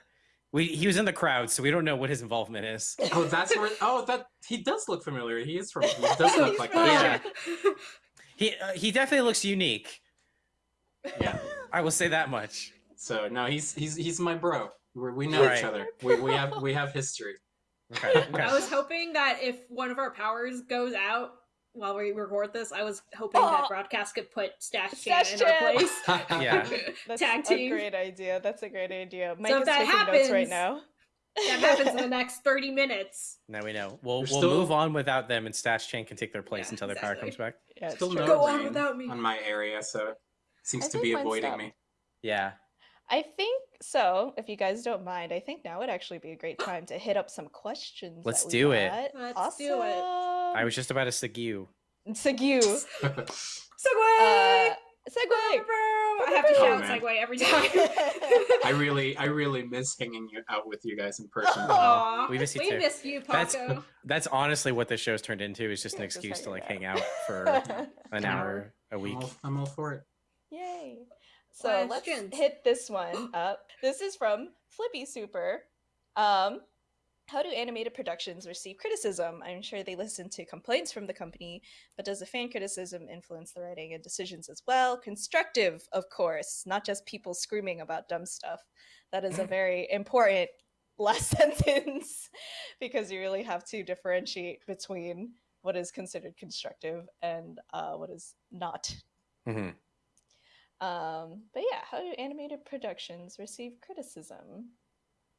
we he was in the crowd, so we don't know what his involvement is. oh, that's where. Oh, that he does look familiar. He is from. He does look like that. Yeah. He uh, he definitely looks unique. Yeah. I will say that much. So no, he's he's he's my bro. We're, we know each other. We, we have we have history. Okay. okay. I was hoping that if one of our powers goes out while we record this, I was hoping Oh. that broadcast could put Stash Chan in our place. Yeah. That's Tag a great idea. That's a great idea. Mike if is that taking notes right happens- now. That happens in the next 30 minutes. Now we know. We'll we'll still- move on without them, and Stash Chan can take their place Yeah, until their power comes back. Yeah, Still no Go on without me. on my area, so seems I to be avoiding me. Yeah. I think so. If you guys don't mind, I think now would actually be a great time to hit up some questions. Let's that we do it. got. Let's awesome. do it. I was just about to sig you. Segue. Segway! Uh, segue. I have to Oh, shout man. Segway every time. I really I really miss hanging out with you guys in person. Aw, we miss you we too. miss you, That's- Paco. That's honestly what this show's turned into. Is just an Yeah, just excuse to like hanging hang out for an hour a I'm week. all, I'm all for it. So Questions. let's hit this one up. This is from Flippy Super. Um, how do animated productions receive criticism? I'm sure they listen to complaints from the company, but does the fan criticism influence the writing and decisions as well? Constructive, of course, not just people screaming about dumb stuff. That is a very important last sentence because you really have to differentiate between what is considered constructive and uh, what is not Mhm. Um, but yeah, how do animated productions receive criticism,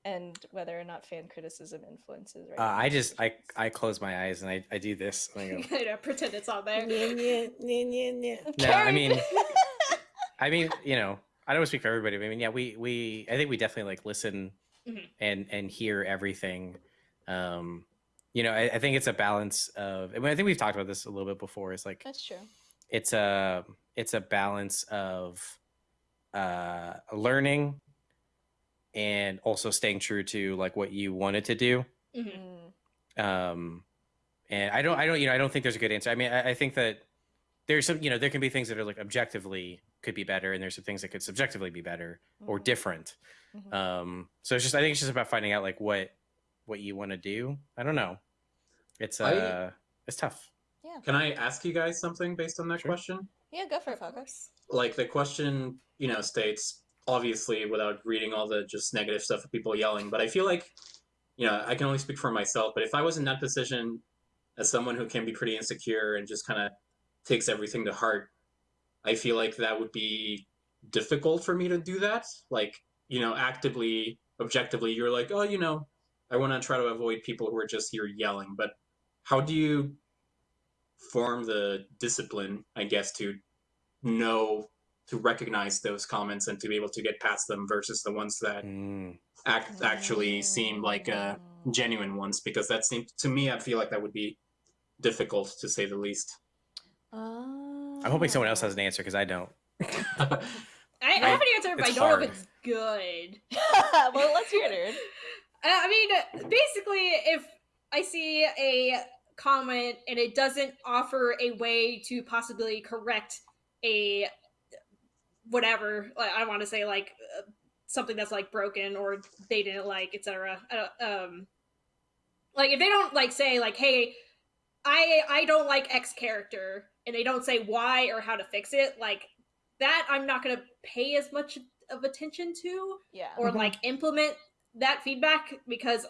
and whether or not fan criticism influences? Uh, I just I I close my eyes and I, I do this. And I go, I know, pretend it's on there. No, I mean, I mean, you know, I don't speak for everybody. But I mean, yeah, we we I think we definitely like listen Mhm. and and hear everything. Um, you know, I, I think it's a balance of. I, mean, I think we've talked about this a little bit before. It's like that's true. it's a it's a balance of uh learning and also staying true to like what you wanted to do Mhm. Mm, um and i don't i don't you know i don't think there's a good answer i mean i, I think that there's some you know there can be things that are like objectively could be better and there's some things that could subjectively be better or Mhm, different mhm. um so it's just i think it's just about finding out like what what you want to do i don't know it's uh I- it's tough Yeah. Can I ask you guys something based on that Sure. question? Yeah, go for it, course. Like the question, you know, states obviously without reading all the just negative stuff of people yelling, but I feel like, you know, I can only speak for myself. But if I was in that position as someone who can be pretty insecure and just kind of takes everything to heart, I feel like that would be difficult for me to do that. Like, you know, actively, objectively, you're like, oh, you know, I want to try to avoid people who are just here yelling. But how do you form the discipline, I guess, to know to recognize those comments and to be able to get past them versus the ones that Mm. act actually seem like uh, genuine ones because that seems to me I feel like that would be difficult to say the least. i'm hoping someone else has an answer because i don't I, I have an answer, but It's I don't know if it's good. well, let's hear it. Uh, I mean, basically, if I see a comment and it doesn't offer a way to possibly correct a whatever, like, I want to say like uh, something that's like broken or they didn't like, etc. Uh, um, like if they don't like say like, "Hey, I I don't like X character," and they don't say why or how to fix it, like that, I'm not gonna pay as much of attention to Yeah. or Mhm. like implement that feedback because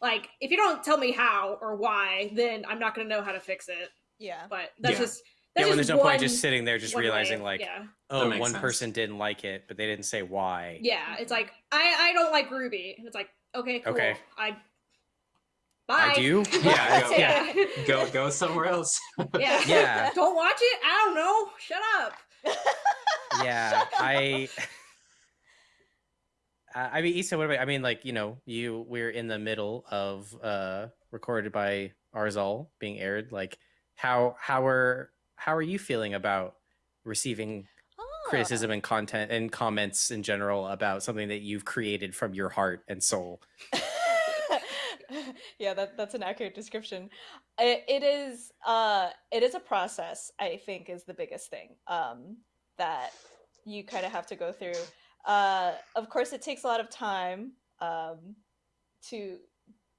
like if you don't tell me how or why then i'm not going to know how to fix it. Yeah. but that's Yeah. just yeah that's when just there's no one, point just sitting there just one way. realizing like yeah. oh makes one sense. person didn't like it but they didn't say why. Yeah it's like i i don't like ruby. And it's like okay cool. Okay. i bye. i do. Yeah, yeah. Yeah go go somewhere else. yeah. Yeah. don't watch it? I don't know. Shut up. Yeah i Uh, I mean, Isa, what about? I mean, like you know, you we're in the middle of uh recorded by Arizal being aired. Like, how how are how are you feeling about receiving Ah. criticism and content and comments in general about something that you've created from your heart and soul? yeah, that that's an accurate description. It, it is uh it is a process, I think is the biggest thing. Um that you kind of have to go through. Uh of course it takes a lot of time um to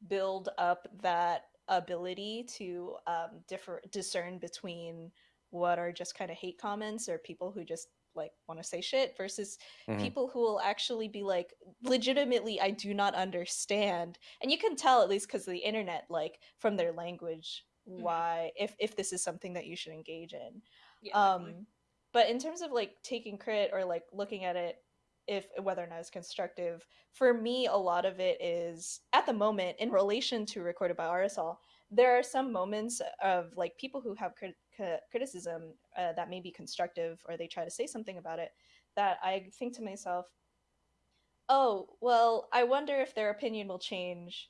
build up that ability to um differ discern between what are just kind of hate comments or people who just like want to say shit versus Mhm. people who will actually be like legitimately i do not understand and you can tell at least because of the internet like from their language Mhm. why if if this is something that you should engage in yeah, um definitely. but in terms of like taking crit or like looking at it if whether or not it's constructive for me a lot of it is at the moment in relation to recorded by Arizal there are some moments of like people who have crit- criticism uh, that may be constructive or they try to say something about it that i think to myself oh well i wonder if their opinion will change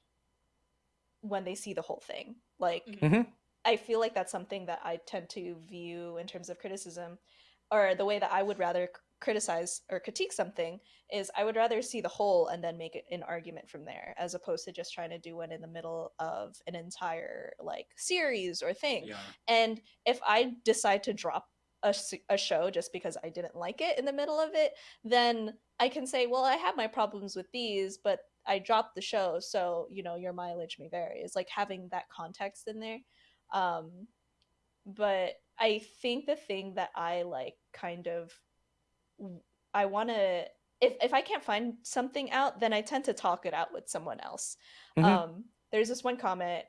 when they see the whole thing like Mhm. Mhm. I feel like that's something that I tend to view in terms of criticism, or the way that I would rather c- criticize or critique something is I would rather see the whole and then make an argument from there, as opposed to just trying to do one in the middle of an entire like series or thing. yeah. And if I decide to drop a show just because I didn't like it in the middle of it, then I can say, well, I have my problems with these, but I dropped the show, so you know your mileage may vary. It's like having that context in there. Um, but I think the thing that I like kind of I want to if if I can't find something out, then I tend to talk it out with someone else. Mhm. Um, there's this one comment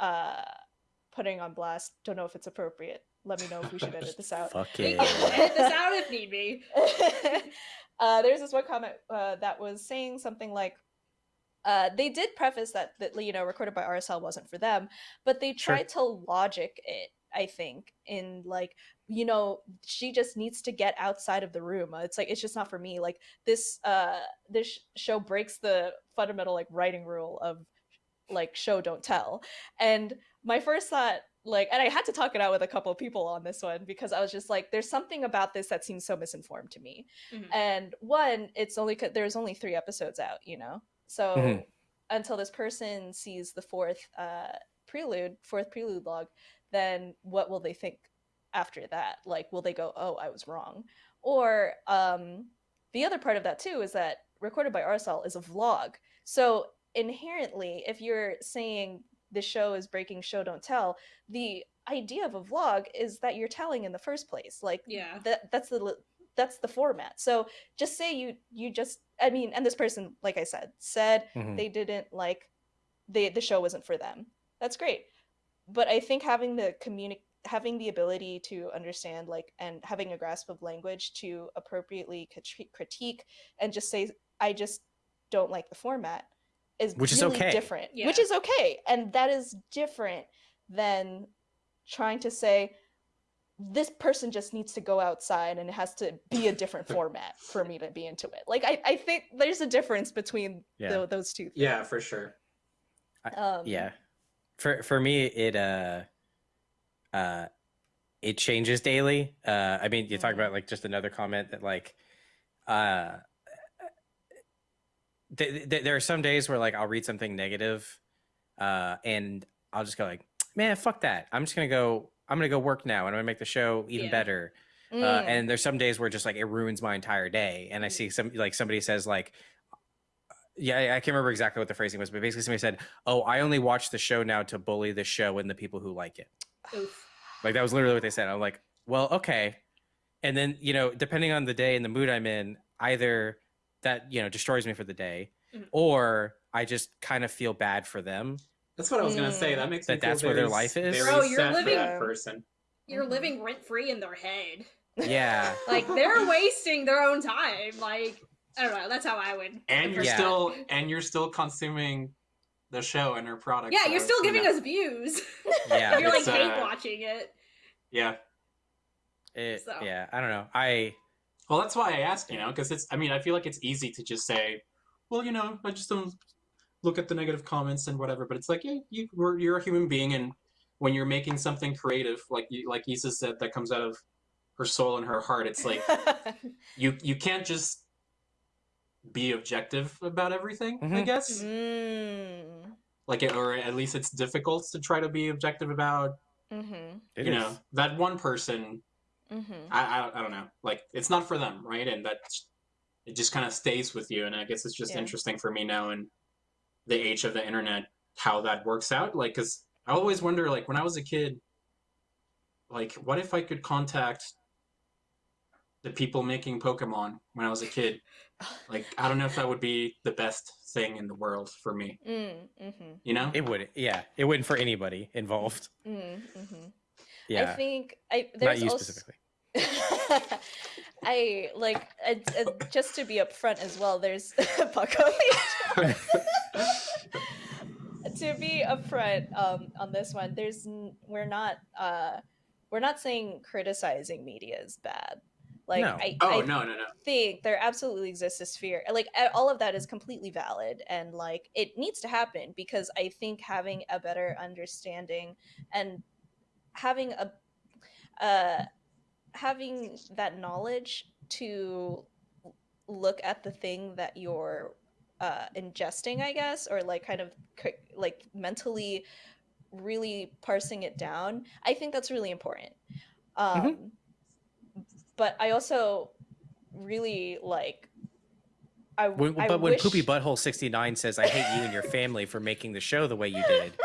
uh putting on blast. Don't know if it's appropriate. Let me know if we should edit this out. Fuck We it. edit this out if need be uh, there's this one comment uh, that was saying something like, uh, they did preface that that you know recorded by Arizal wasn't for them, but they Sure. tried to logic it. I think in like you know she just needs to get outside of the room. Uh, It's like it's just not for me. Like this uh this show breaks the fundamental like writing rule of like show don't tell. And my first thought like and I had to talk it out with a couple of people on this one because I was just like there's something about this that seems so misinformed to me. Mhm. And one, it's only 'cause there's only 3 episodes out, you know. So Mhm. until this person sees the fourth uh prelude, fourth prelude log, then what will they think? After that? Like, will they go, "Oh, I was wrong," or um, the other part of that too is that recorded by Arizal is a vlog, so inherently, if you're saying the show is breaking show don't tell, the idea of a vlog is that you're telling in the first place. Like, Yeah. that that's the that's the format. So just say you you just I mean, and this person, like I said, said Mhm. they didn't like the the show wasn't for them. That's great. But I think having the communi- having the ability to understand like and having a grasp of language to appropriately critique and just say I just don't like the format is Which is really okay. different. Yeah. Which is okay. And that is different than trying to say this person just needs to go outside and it has to be a different format for me to be into it. Like I, I think there's a difference between Yeah. tho- those two things. Yeah, for sure. Um, yeah for for me it uh uh it changes daily uh i mean you talk Mhm. about like just another comment that like uh th- th- there are some days where like i'll read something negative uh and i'll just go like man fuck that i'm just gonna go i'm gonna go work now and i'm gonna make the show even Yeah. better uh, Mm. and there's some days where just like it ruins my entire day and i see some like somebody says like yeah I- i can't remember exactly what the phrasing was but basically somebody said oh i only watch the show now to bully the show and the people who like it Oof. like that was literally what they said i'm like well okay and then you know depending on the day and the mood i'm in either that you know destroys me for the day Mhm. or i just kind of feel bad for them That's what I was gonna say. Mm. That makes That me that's where their life is? Very Bro, you're sad for living- that person. You're Mhm. living rent free in their head. yeah Like they're wasting their own time. Like I don't know. That's how I would. And you're Yeah. still and you're still consuming the show and her product. Yeah, so you're still it's, you giving know, us views. yeah you're like it's, uh, hate watching it. Yeah. it, So. yeah i don't know i Well, that's why I asked, you know, because it's. I mean, I feel like it's easy to just say, well, you know, I just don't look at the negative comments and whatever. But it's like, yeah, you, you're, you're a human being, and when you're making something creative, like you, like Isa said, that comes out of her soul and her heart, it's like you you can't just be objective about everything. I Mhm. guess, mm. like, it, or at least it's difficult to try to be objective about. Mm-hmm. you is. know, that one person Mm-hmm. I, I, I don't know. Like it's not for them, right? And that it just kind of stays with you. And I guess it's just Yeah. interesting for me now in the age of the internet how that works out. Like, because I always wonder, like when I was a kid, like what if I could contact the people making Pokemon when I was a kid? Like I don't know if that would be the best thing in the world for me. Mm, mm-hmm. You know? it would yeah it wouldn't for anybody involved Mm, mm-hmm. I think I not you also, specifically I like just to be upfront as well. There's Paco. to be upfront um, on this one, there's we're not uh, we're not saying criticizing media is bad. Like No. I, Oh I no no no. think there absolutely exists a sphere like all of that is completely valid and like it needs to happen because i think having a better understanding and having a uh having that knowledge to look at the thing that you're uh ingesting i guess or like kind of like mentally really parsing it down i think that's really important um but i also really like I, when, I but when wish... poopy butthole 69 says i hate you and your family for making the show the way you did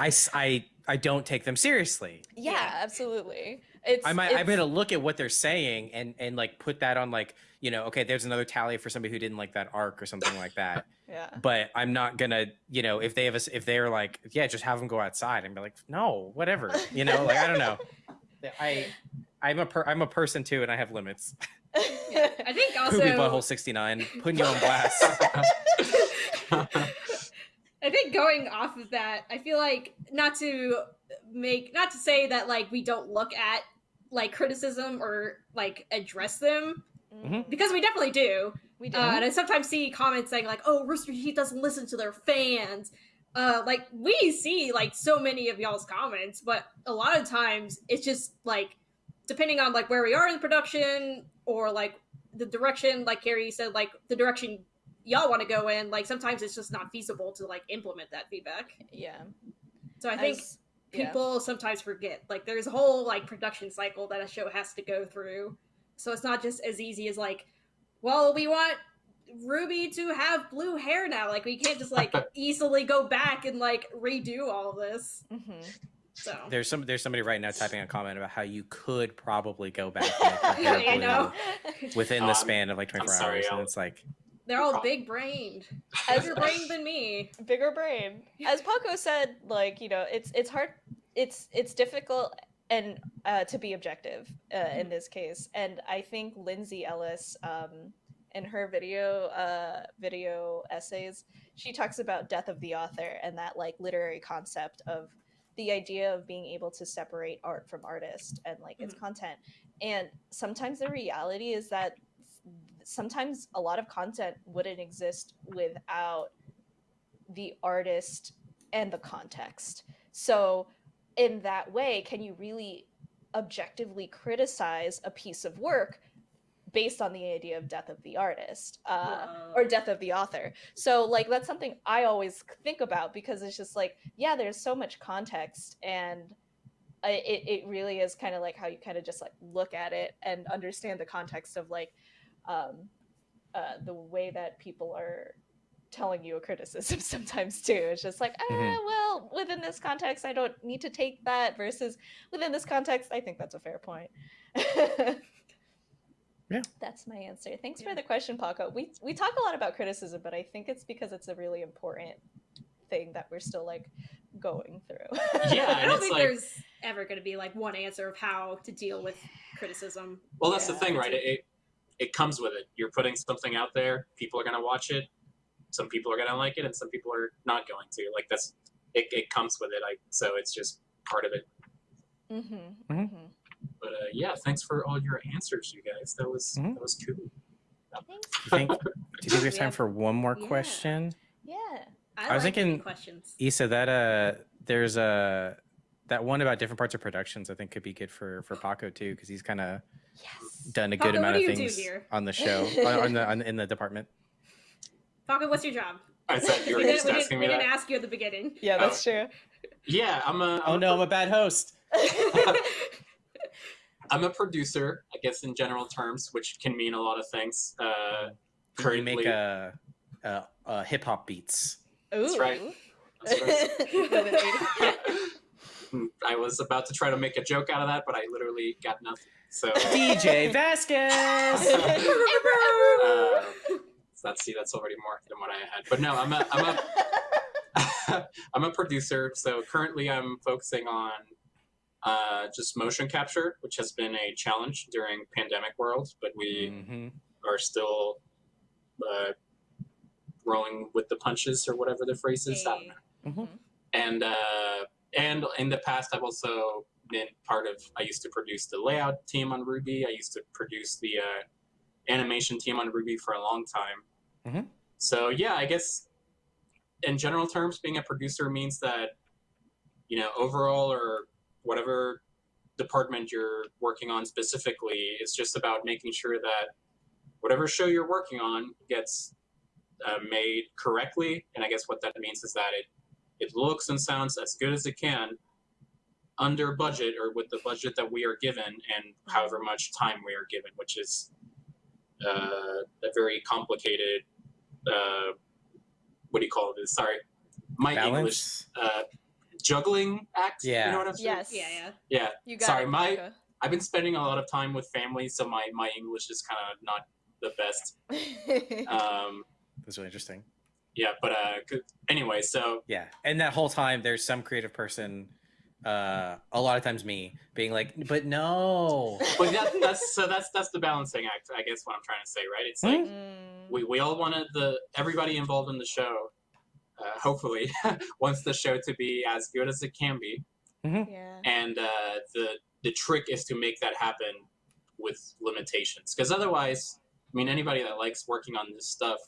I, I, I don't take them seriously. Yeah, Yeah. absolutely. It's I might, I'm it's- gonna look at what they're saying and and like put that on like you know okay there's another tally for somebody who didn't like that arc or something like that. Yeah. But I'm not gonna you know if they have a, s- if they're like yeah just have them go outside and be like no whatever you know like I don't know. I I'm a per, I'm a person too and I have limits Yeah. I think also poopy butthole 69 putting you on blast I think going off of that, I feel like not to make not to say that like we don't look at like criticism or like address them Mhm. because we definitely do. we do Uh, and I sometimes see comments saying like, "Oh, Rooster Teeth doesn't listen to their fans." Uh, like we see like so many of y'all's comments, but a lot of times it's just like depending on like where we are in the production or like the direction, like Carrie said, like the direction y'all want to go in. Like sometimes it's just not feasible to like implement that feedback. yeah So I think As- Yeah. people sometimes forget. Like there's a whole like production cycle that a show has to go through. So it's not just as easy as like, well, we want Ruby to have blue hair now. Like we can't just like easily go back and like redo all this. Mhm. So There's some there's somebody right now typing a comment about how you could probably go back and make her hair I know. within the I'm- span of like 24 sorry, hours, and I'll- it's like they're all big brained, As- bigger brained than me. bigger brain. As Paco said, like you know, it's it's hard, it's it's difficult and uh, to be objective uh, in this case. And I think Lindsay Ellis, um, in her video uh, video essays, she talks about death of the author and that like literary concept of the idea of being able to separate art from artist and like its mm. content. And sometimes the reality is that sometimes a lot of content wouldn't exist without the artist and the context. So, in that way, can you really objectively criticize a piece of work based on the idea of death of the artist uh, or death of the author? So, like, that's something I always think about because it's just like, yeah, there's so much context and it, it really is kind of like how you kind of just like look at it and understand the context of like um, uh, the way that people are telling you a criticism sometimes too. It's just like, ah, Mhm. well, within this context, I don't need to take that. Versus within this context, I think that's a fair point. Yeah. that's my answer. Thanks Yeah. for the question, Paco. We we talk a lot about criticism, but I think it's because it's a really important thing that we're still like going through. Yeah, I don't think like- there's ever going to be like one answer of how to deal with criticism. Well, that's the thing, right? It, it it comes with it. You're putting something out there. People are gonna watch it. Some people are gonna like it, and some people are not going to. Like that's it. It comes with it. I so it's just part of it. mm-hmm, Mhm. Hmm But uh, yeah, thanks for all your answers, you guys. That was Mhm. that was cool. Thanks. do you think do you think we have time for one more Yeah. question? Yeah. I, I was like thinking- questions. Isa, that uh, there's a that one about different parts of productions. I think could be good for for Paco too, because he's kind of Yes. done a good Paco, what amount of things on the show, on, on the on, in the department. Paco, what's your job? I said you we were didn't, just we didn't, asking we me didn't that. ask you at the beginning. Yeah, Oh. that's true. Yeah, I'm a. Oh I'm no, a I'm a bad host. I'm a producer, I guess in general terms, which can mean a lot of things. Uh, You currently, make uh, uh, uh, hip hop beats. Ooh. right. That's right. I was about to try to make a joke out of that, but I literally got nothing. So, DJ Vasquez. uh, that's see, that's already more than what I had. But no, I'm a, I'm a, I'm a producer. So currently, I'm focusing on uh, just motion capture, which has been a challenge during pandemic world, but we Mhm. are still uh, rolling with the punches or whatever the phrase is. I don't know. Mhm. and uh, and in the past i've also been part of i used to produce the layout team on ruby i used to produce the uh, animation team on ruby for a long time Mhm. so yeah i guess in general terms being a producer means that you know overall or whatever department you're working on specifically is just about making sure that whatever show you're working on gets uh, made correctly and i guess what that means is that it it looks and sounds as good as it can under budget or with the budget that we are given and however much time we are given, which is uh, a very complicated. Uh, what do you call it? Sorry, my English Balance. uh, juggling act. Yeah. you know what I'm saying? yes. Yeah, yeah. Yeah, You got Sorry, it, my- Paco. I've been spending a lot of time with family, so my my English is kind of not the best. Um, That's really interesting. yeah, but uh, 'cause- anyway, so Yeah, and that whole time there's some creative person, uh, a lot of times me, being like, "But no." but that, that's so that's that's the balancing act. I guess what I'm trying to say, right? It's like. Mm. we, we all wanted the everybody involved in the show uh, hopefully wants the show to be as good as it can be. Yeah. and uh, the the trick is to make that happen with limitations. Because otherwise i mean anybody that likes working on this stuff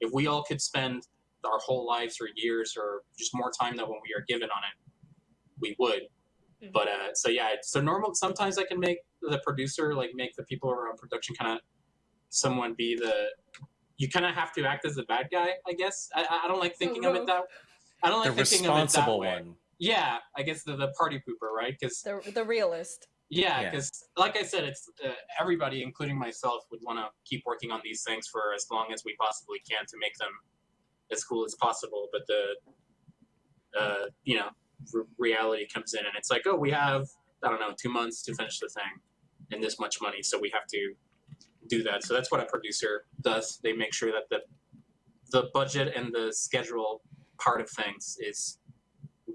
if we all could spend our whole lives or years or just more time than when we are given on it we would. Mhm. but uh, so yeah so normal sometimes i can make the producer like make the people around production kind of someone be the you kind of have to act as the bad guy i guess i, I don't like thinking of it that i don't the like thinking of it that responsible way one. yeah, I guess the, the party pooper, right? Because The the realist. yeah, Yeah. because like I said, it's uh, everybody, including myself, would want to keep working on these things for as long as we possibly can to make them as cool as possible. But the uh, you know r- reality comes in, and it's like, oh, we have I don't know two months to finish the thing, and this much money, so we have to do that. So that's what a producer does. They make sure that the the budget and the schedule part of things is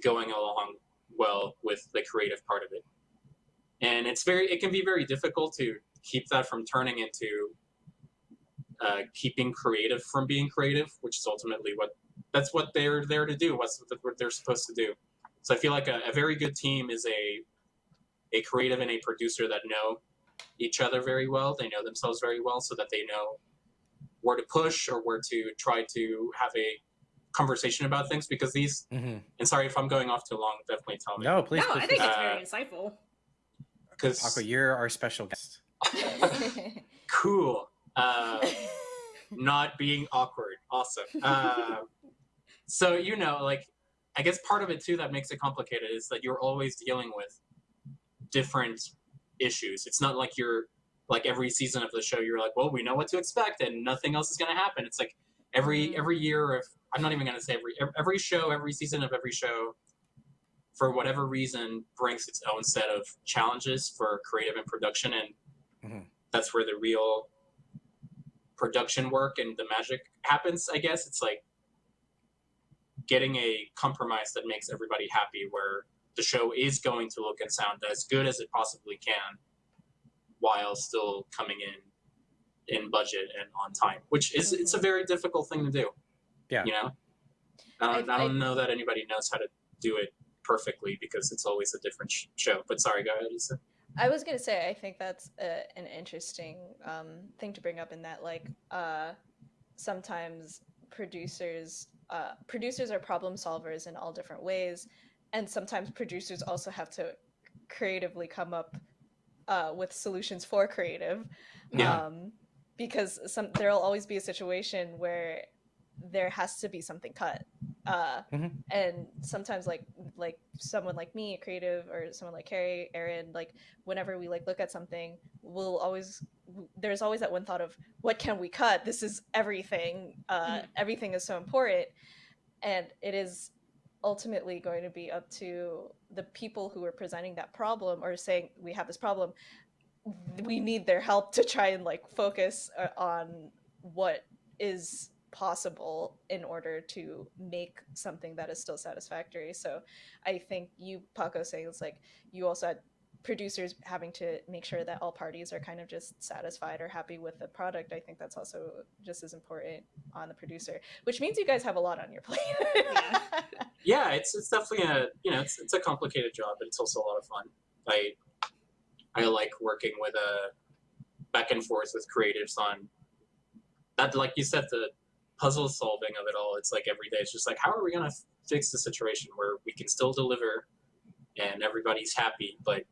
going along well with the creative part of it. And it's very it can be very difficult to keep that from turning into uh, keeping creative from being creative, which is ultimately what that's what they're there to do. What's what they're supposed to do. So I feel like a, a very good team is a a creative and a producer that know each other very well. They know themselves very well, so that they know where to push or where to try to have a conversation about things. Because these, Mhm. and sorry if I'm going off too long, definitely tell me. No, please, no, please, I think please. it's Uh, very insightful. Because Paco, you're our special guest. cool. Uh, not being awkward. Awesome. Uh, so you know, like, I guess part of it too that makes it complicated is that you're always dealing with different issues. It's not like you're like every season of the show you're like, well, we know what to expect and nothing else is going to happen. It's like every Mhm. every year of I'm not even going to say every every show, every season of every show for whatever reason brings its own set of challenges for creative and production and Mhm. that's where the real production work and the magic happens i guess it's like getting a compromise that makes everybody happy where the show is going to look and sound as good as it possibly can while still coming in in budget and on time which is it's a very difficult thing to do Yeah. you know i don't, I- I don't know that anybody knows how to do it perfectly because it's always a different sh- show but sorry go ahead Isa. I was gonna say I think that's a, an interesting um, thing to bring up in that like uh, sometimes producers uh, producers are problem solvers in all different ways, and sometimes producers also have to creatively come up uh, with solutions for creative. Yeah. Um, because some there'll always be a situation where there has to be something cut. Uh, Mhm. and sometimes like like someone like me, a creative, or someone like Carrie, Aaron, like whenever we like look at something, we'll always there's always that one thought of what can we cut? This is everything. Uh, Everything is so important, and it is ultimately going to be up to the people who are presenting that problem or saying we have this problem. We need their help to try and like focus uh, on what is possible in order to make something that is still satisfactory. So I think you, Paco, saying it's like you also had producers having to make sure that mm-hmm. all parties are kind of just satisfied or happy with the product. I think that's also just as important on the producer, which means you guys have a lot on your plate. Yeah. yeah it's it's definitely a you know it's, it's a complicated job but it's also a lot of fun i i like working with a back and forth with creatives on that like you said the puzzle solving of it all it's like every day it's just like how are we going to fix the situation where we can still deliver and everybody's happy but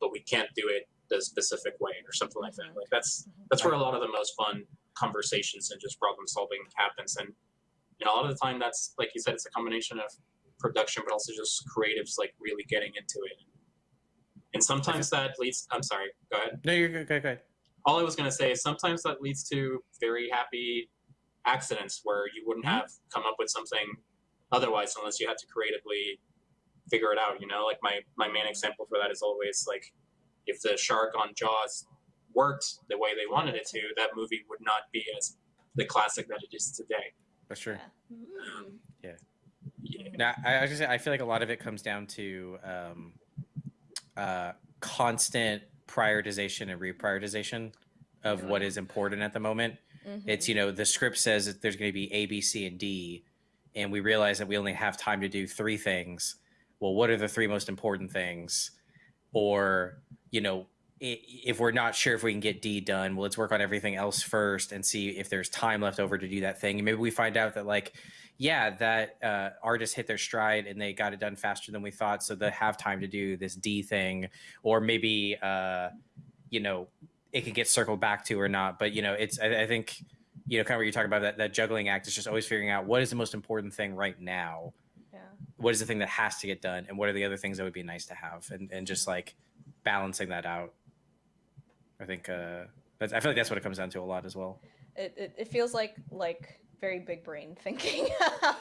but we can't do it the specific way or something like that. Like that's that's where a lot of the most fun conversations and just problem solving happens. And you know, a lot of the time that's like you said it's a combination of production but also just creatives like really getting into it. And sometimes that leads i'm sorry go ahead. No, you're good. Good. all i was going to say is sometimes that leads to very happy accidents where you wouldn't Mhm. have come up with something otherwise unless you had to creatively figure it out you know like my my main example for that is always like if the shark on jaws worked the way they wanted it to that movie would not be as the classic that it is today That's true. Mm. yeah. Now, I, I was I feel like a lot of it comes down to um, uh, constant prioritization and reprioritization of what is important at the moment. Mhm. It's you know the script says that there's going to be A, B, C, and D, and we realize that we only have time to do three things. Well, what are the three most important things? Or you know, if we're not sure if we can get D done, well, let's work on everything else first and see if there's time left over to do that thing. And maybe we find out that like, yeah, that uh, artist hit their stride and they got it done faster than we thought, so they have time to do this D thing, or maybe uh, you know it could get circled back to or not. But you know, it's I, I think you know kind of what you're talking about that that juggling act is just always figuring out what is the most important thing right now. What is the thing that has to get done and what are the other things that would be nice to have and, and just like balancing that out i think uh that's, i feel like that's what it comes down to a lot as well It, it, it feels like like very big brain thinking.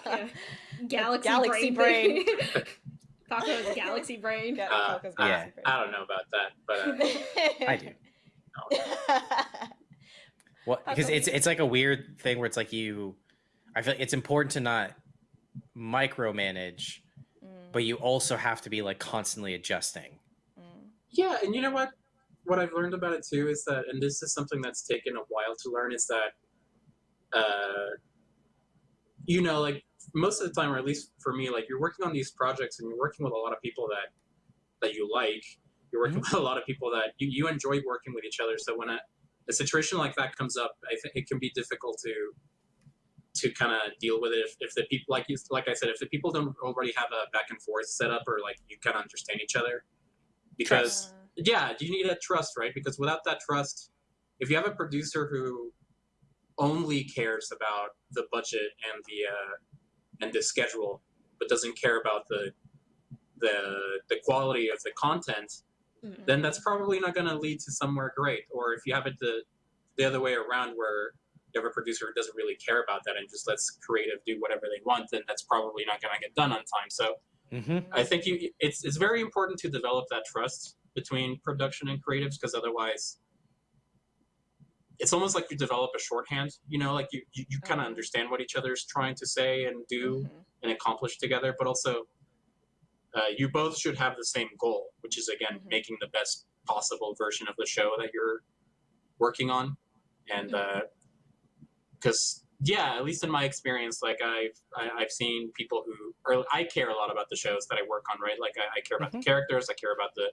Yeah. Galaxy, Galaxy brain. Taco's galaxy brain. Ga- Uh, Falco's I- Yeah. I don't know about that, but uh, i do well because it's it's like a weird thing where it's like you i feel like it's important to not micromanage Mm, but you also have to be like constantly adjusting yeah, and you know what? What I've learned about it too is that, and this is something that's taken a while to learn, is that, uh, you know, like most of the time, or at least for me, like you're working on these projects and you're working with a lot of people that that you like. You're working with a lot of people that you, you enjoy working with each other. So when a, a situation like that comes up, I think it can be difficult to to kind of deal with it if, if the people like you like I said, if the people don't already have a back and forth set up or like you kind of understand each other, because uh, yeah you need that trust right? Because without that trust if you have a producer who only cares about the budget and the uh, and the schedule but doesn't care about the the the quality of the content Mm. then that's probably not going to lead to somewhere great. Or if you have it the the other way around where you have a producer who doesn't really care about that and just lets creative do whatever they want then that's probably not going to get done on time so mm-hmm. I think you it's it's very important to develop that trust between production and creatives because otherwise it's almost like you develop a shorthand, you know, like you you, you kind of Mhm. understand what each other's trying to say and do mhm. and accomplish together, but also uh, you both should have the same goal, which is again Mhm. making the best possible version of the show that you're working on, and because yeah, at least in my experience, like I've I, I've seen people who or I care a lot about the shows that I work on, right? Like I, I care about Mhm. the characters, I care about the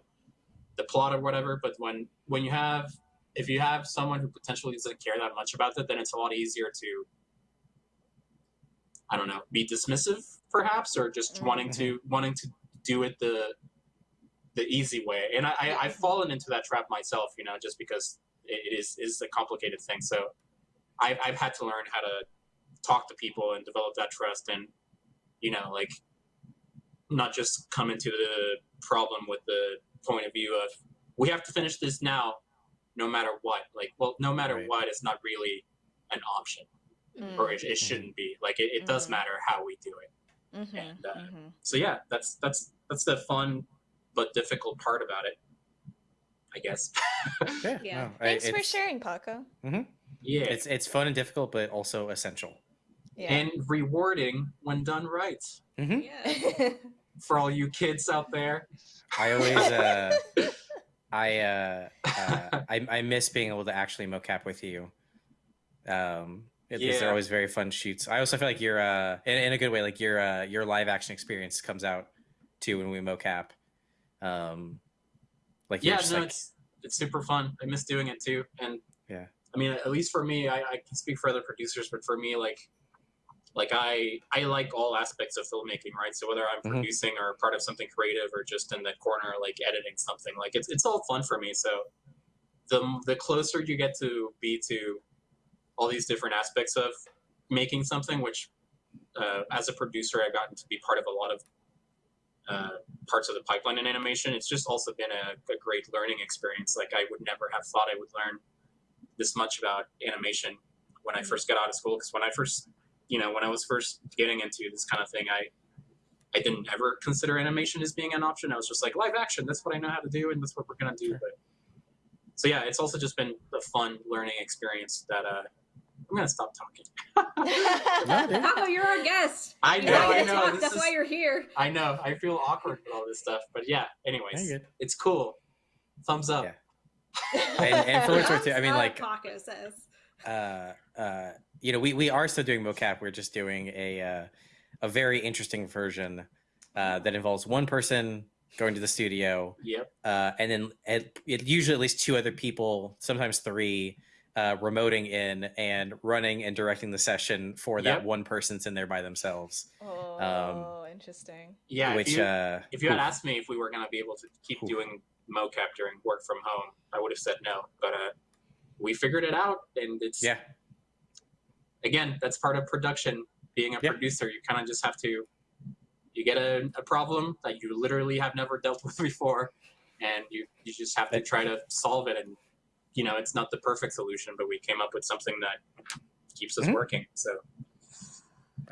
the plot or whatever. But when when you have if you have someone who potentially doesn't care that much about it, then it's a lot easier to I don't know, be dismissive perhaps, or just Mhm. wanting to wanting to do it the the easy way. And I, I I've fallen into that trap myself, you know, just because it it is is a complicated thing. So I've I've had to learn how to talk to people and develop that trust, and you know, like not just come into the problem with the point of view of we have to finish this now, no matter what. Like, well, no matter Right. what, it's not really an option, Mm, or it, it shouldn't be. Like, it, it does Mhm. matter how we do it. mhm, and, uh, mhm. So yeah, that's that's that's the fun but difficult part about it, I guess. yeah, Yeah. no, I- Thanks for sharing, Paco. Yeah, it's it's fun and difficult but also essential Yeah. and rewarding when done right. hmm Yeah. For all you kids out there, I always uh, I, uh, uh, I I miss being able to actually mocap with you. Um, it- these are always very fun shoots. I also feel like your uh, in, in a good way, like your uh, your live action experience comes out too when we mocap. Um, like yeah, just no, like it's it's super fun. I miss doing it too, and Yeah. I mean, at least for me, I, I can speak for other producers, but for me, like, like I I like all aspects of filmmaking, right? So whether I'm Mhm. producing or part of something creative or just in the corner, like editing something, like it's it's all fun for me. So the the closer you get to be to all these different aspects of making something, which uh, as a producer, I've gotten to be part of a lot of uh, parts of the pipeline in animation. It's just also been a, a great learning experience. Like I would never have thought I would learn this much about animation when I first got out of school. Because when I first, you know, when I was first getting into this kind of thing, I I didn't ever consider animation as being an option. I was just like live action. That's what I know how to do, and that's what we're gonna do. Sure. But so yeah, it's also just been a fun learning experience that uh, I'm gonna stop talking. No, dude. You're our guest. I You're know, I know. talk. That's is, why you're here. I know. I feel awkward with all this stuff, but yeah. Anyways, Yeah, you're good. it's cool. Thumbs up. Yeah. And, and for what it's worth, too, I mean, like, up, says. uh, uh, you know, we, we are still doing mocap. We're just doing a uh, a very interesting version uh, that involves one person going to the studio, Yep. uh, and then it, it usually at least two other people, sometimes three, uh, remoting in and running and directing the session for that Yep. one person's in there by themselves. oh, interesting. Yeah. which if you, uh, if you had oof. asked me if we were gonna be able to keep Oof. doing mocap during work from home, I would have said no. But uh, we figured it out, and it's yeah, again that's part of production. Being a Yeah. producer, you kind of just have to you get a, a problem that you literally have never dealt with before, and you you just have to try to solve it. And you know, it's not the perfect solution, but we came up with something that keeps us Mhm. working. So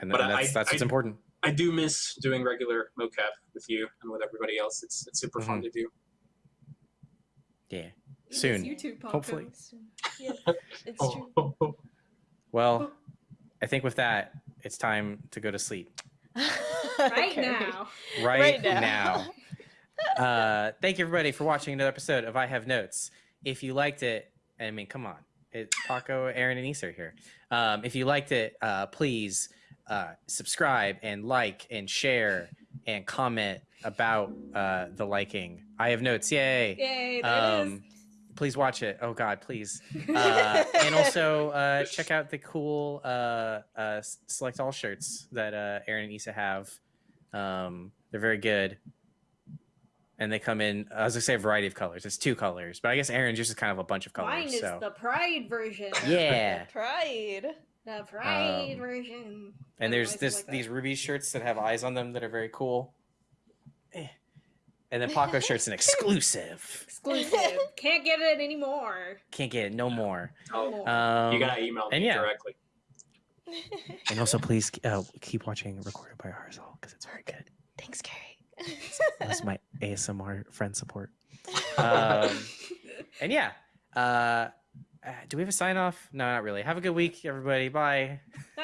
And, But and I- that's, that's I- important. I do miss doing regular mocap with you and with everybody else. It's it's super fun Mhm. to do. Yeah. Miss Soon. you too, Paco. hopefully. Yeah, it's true. Well, I think with that, it's time to go to sleep. Right Okay. now. Right, Right now. now. uh, thank you, everybody, for watching another episode of I Have Notes. If you liked it, I mean, come on. It, Paco, Aaron, and Isa are here. Um, if you liked it, uh, please uh, subscribe and like and share and comment about uh, the liking. I Have Notes. Yay. Yay, there Um, please watch it. Oh, God, please. uh, and also uh, check out the cool uh, uh, select all shirts that uh, Aaron and Isa have. Um, they're very good, and they come in. As I was gonna say a variety of colors. It's two colors, but I guess Aaron just is kind of a bunch of colors. Mine is So the Pride version. yeah, Pride. The Pride Um, version. And there's this like these ruby shirts that have eyes on them that are very cool. And then Paco shirt's an exclusive. exclusive. Can't get it anymore. Can't get it no more. Oh, Um, you gotta email me and yeah. directly. and also please uh, keep watching recorded by Arizal because it's very good. Thanks, Carrie. That's my ASMR friend support. Um, and yeah, uh, uh, do we have a sign off? No, not really. Have a good week, everybody. Bye. Bye.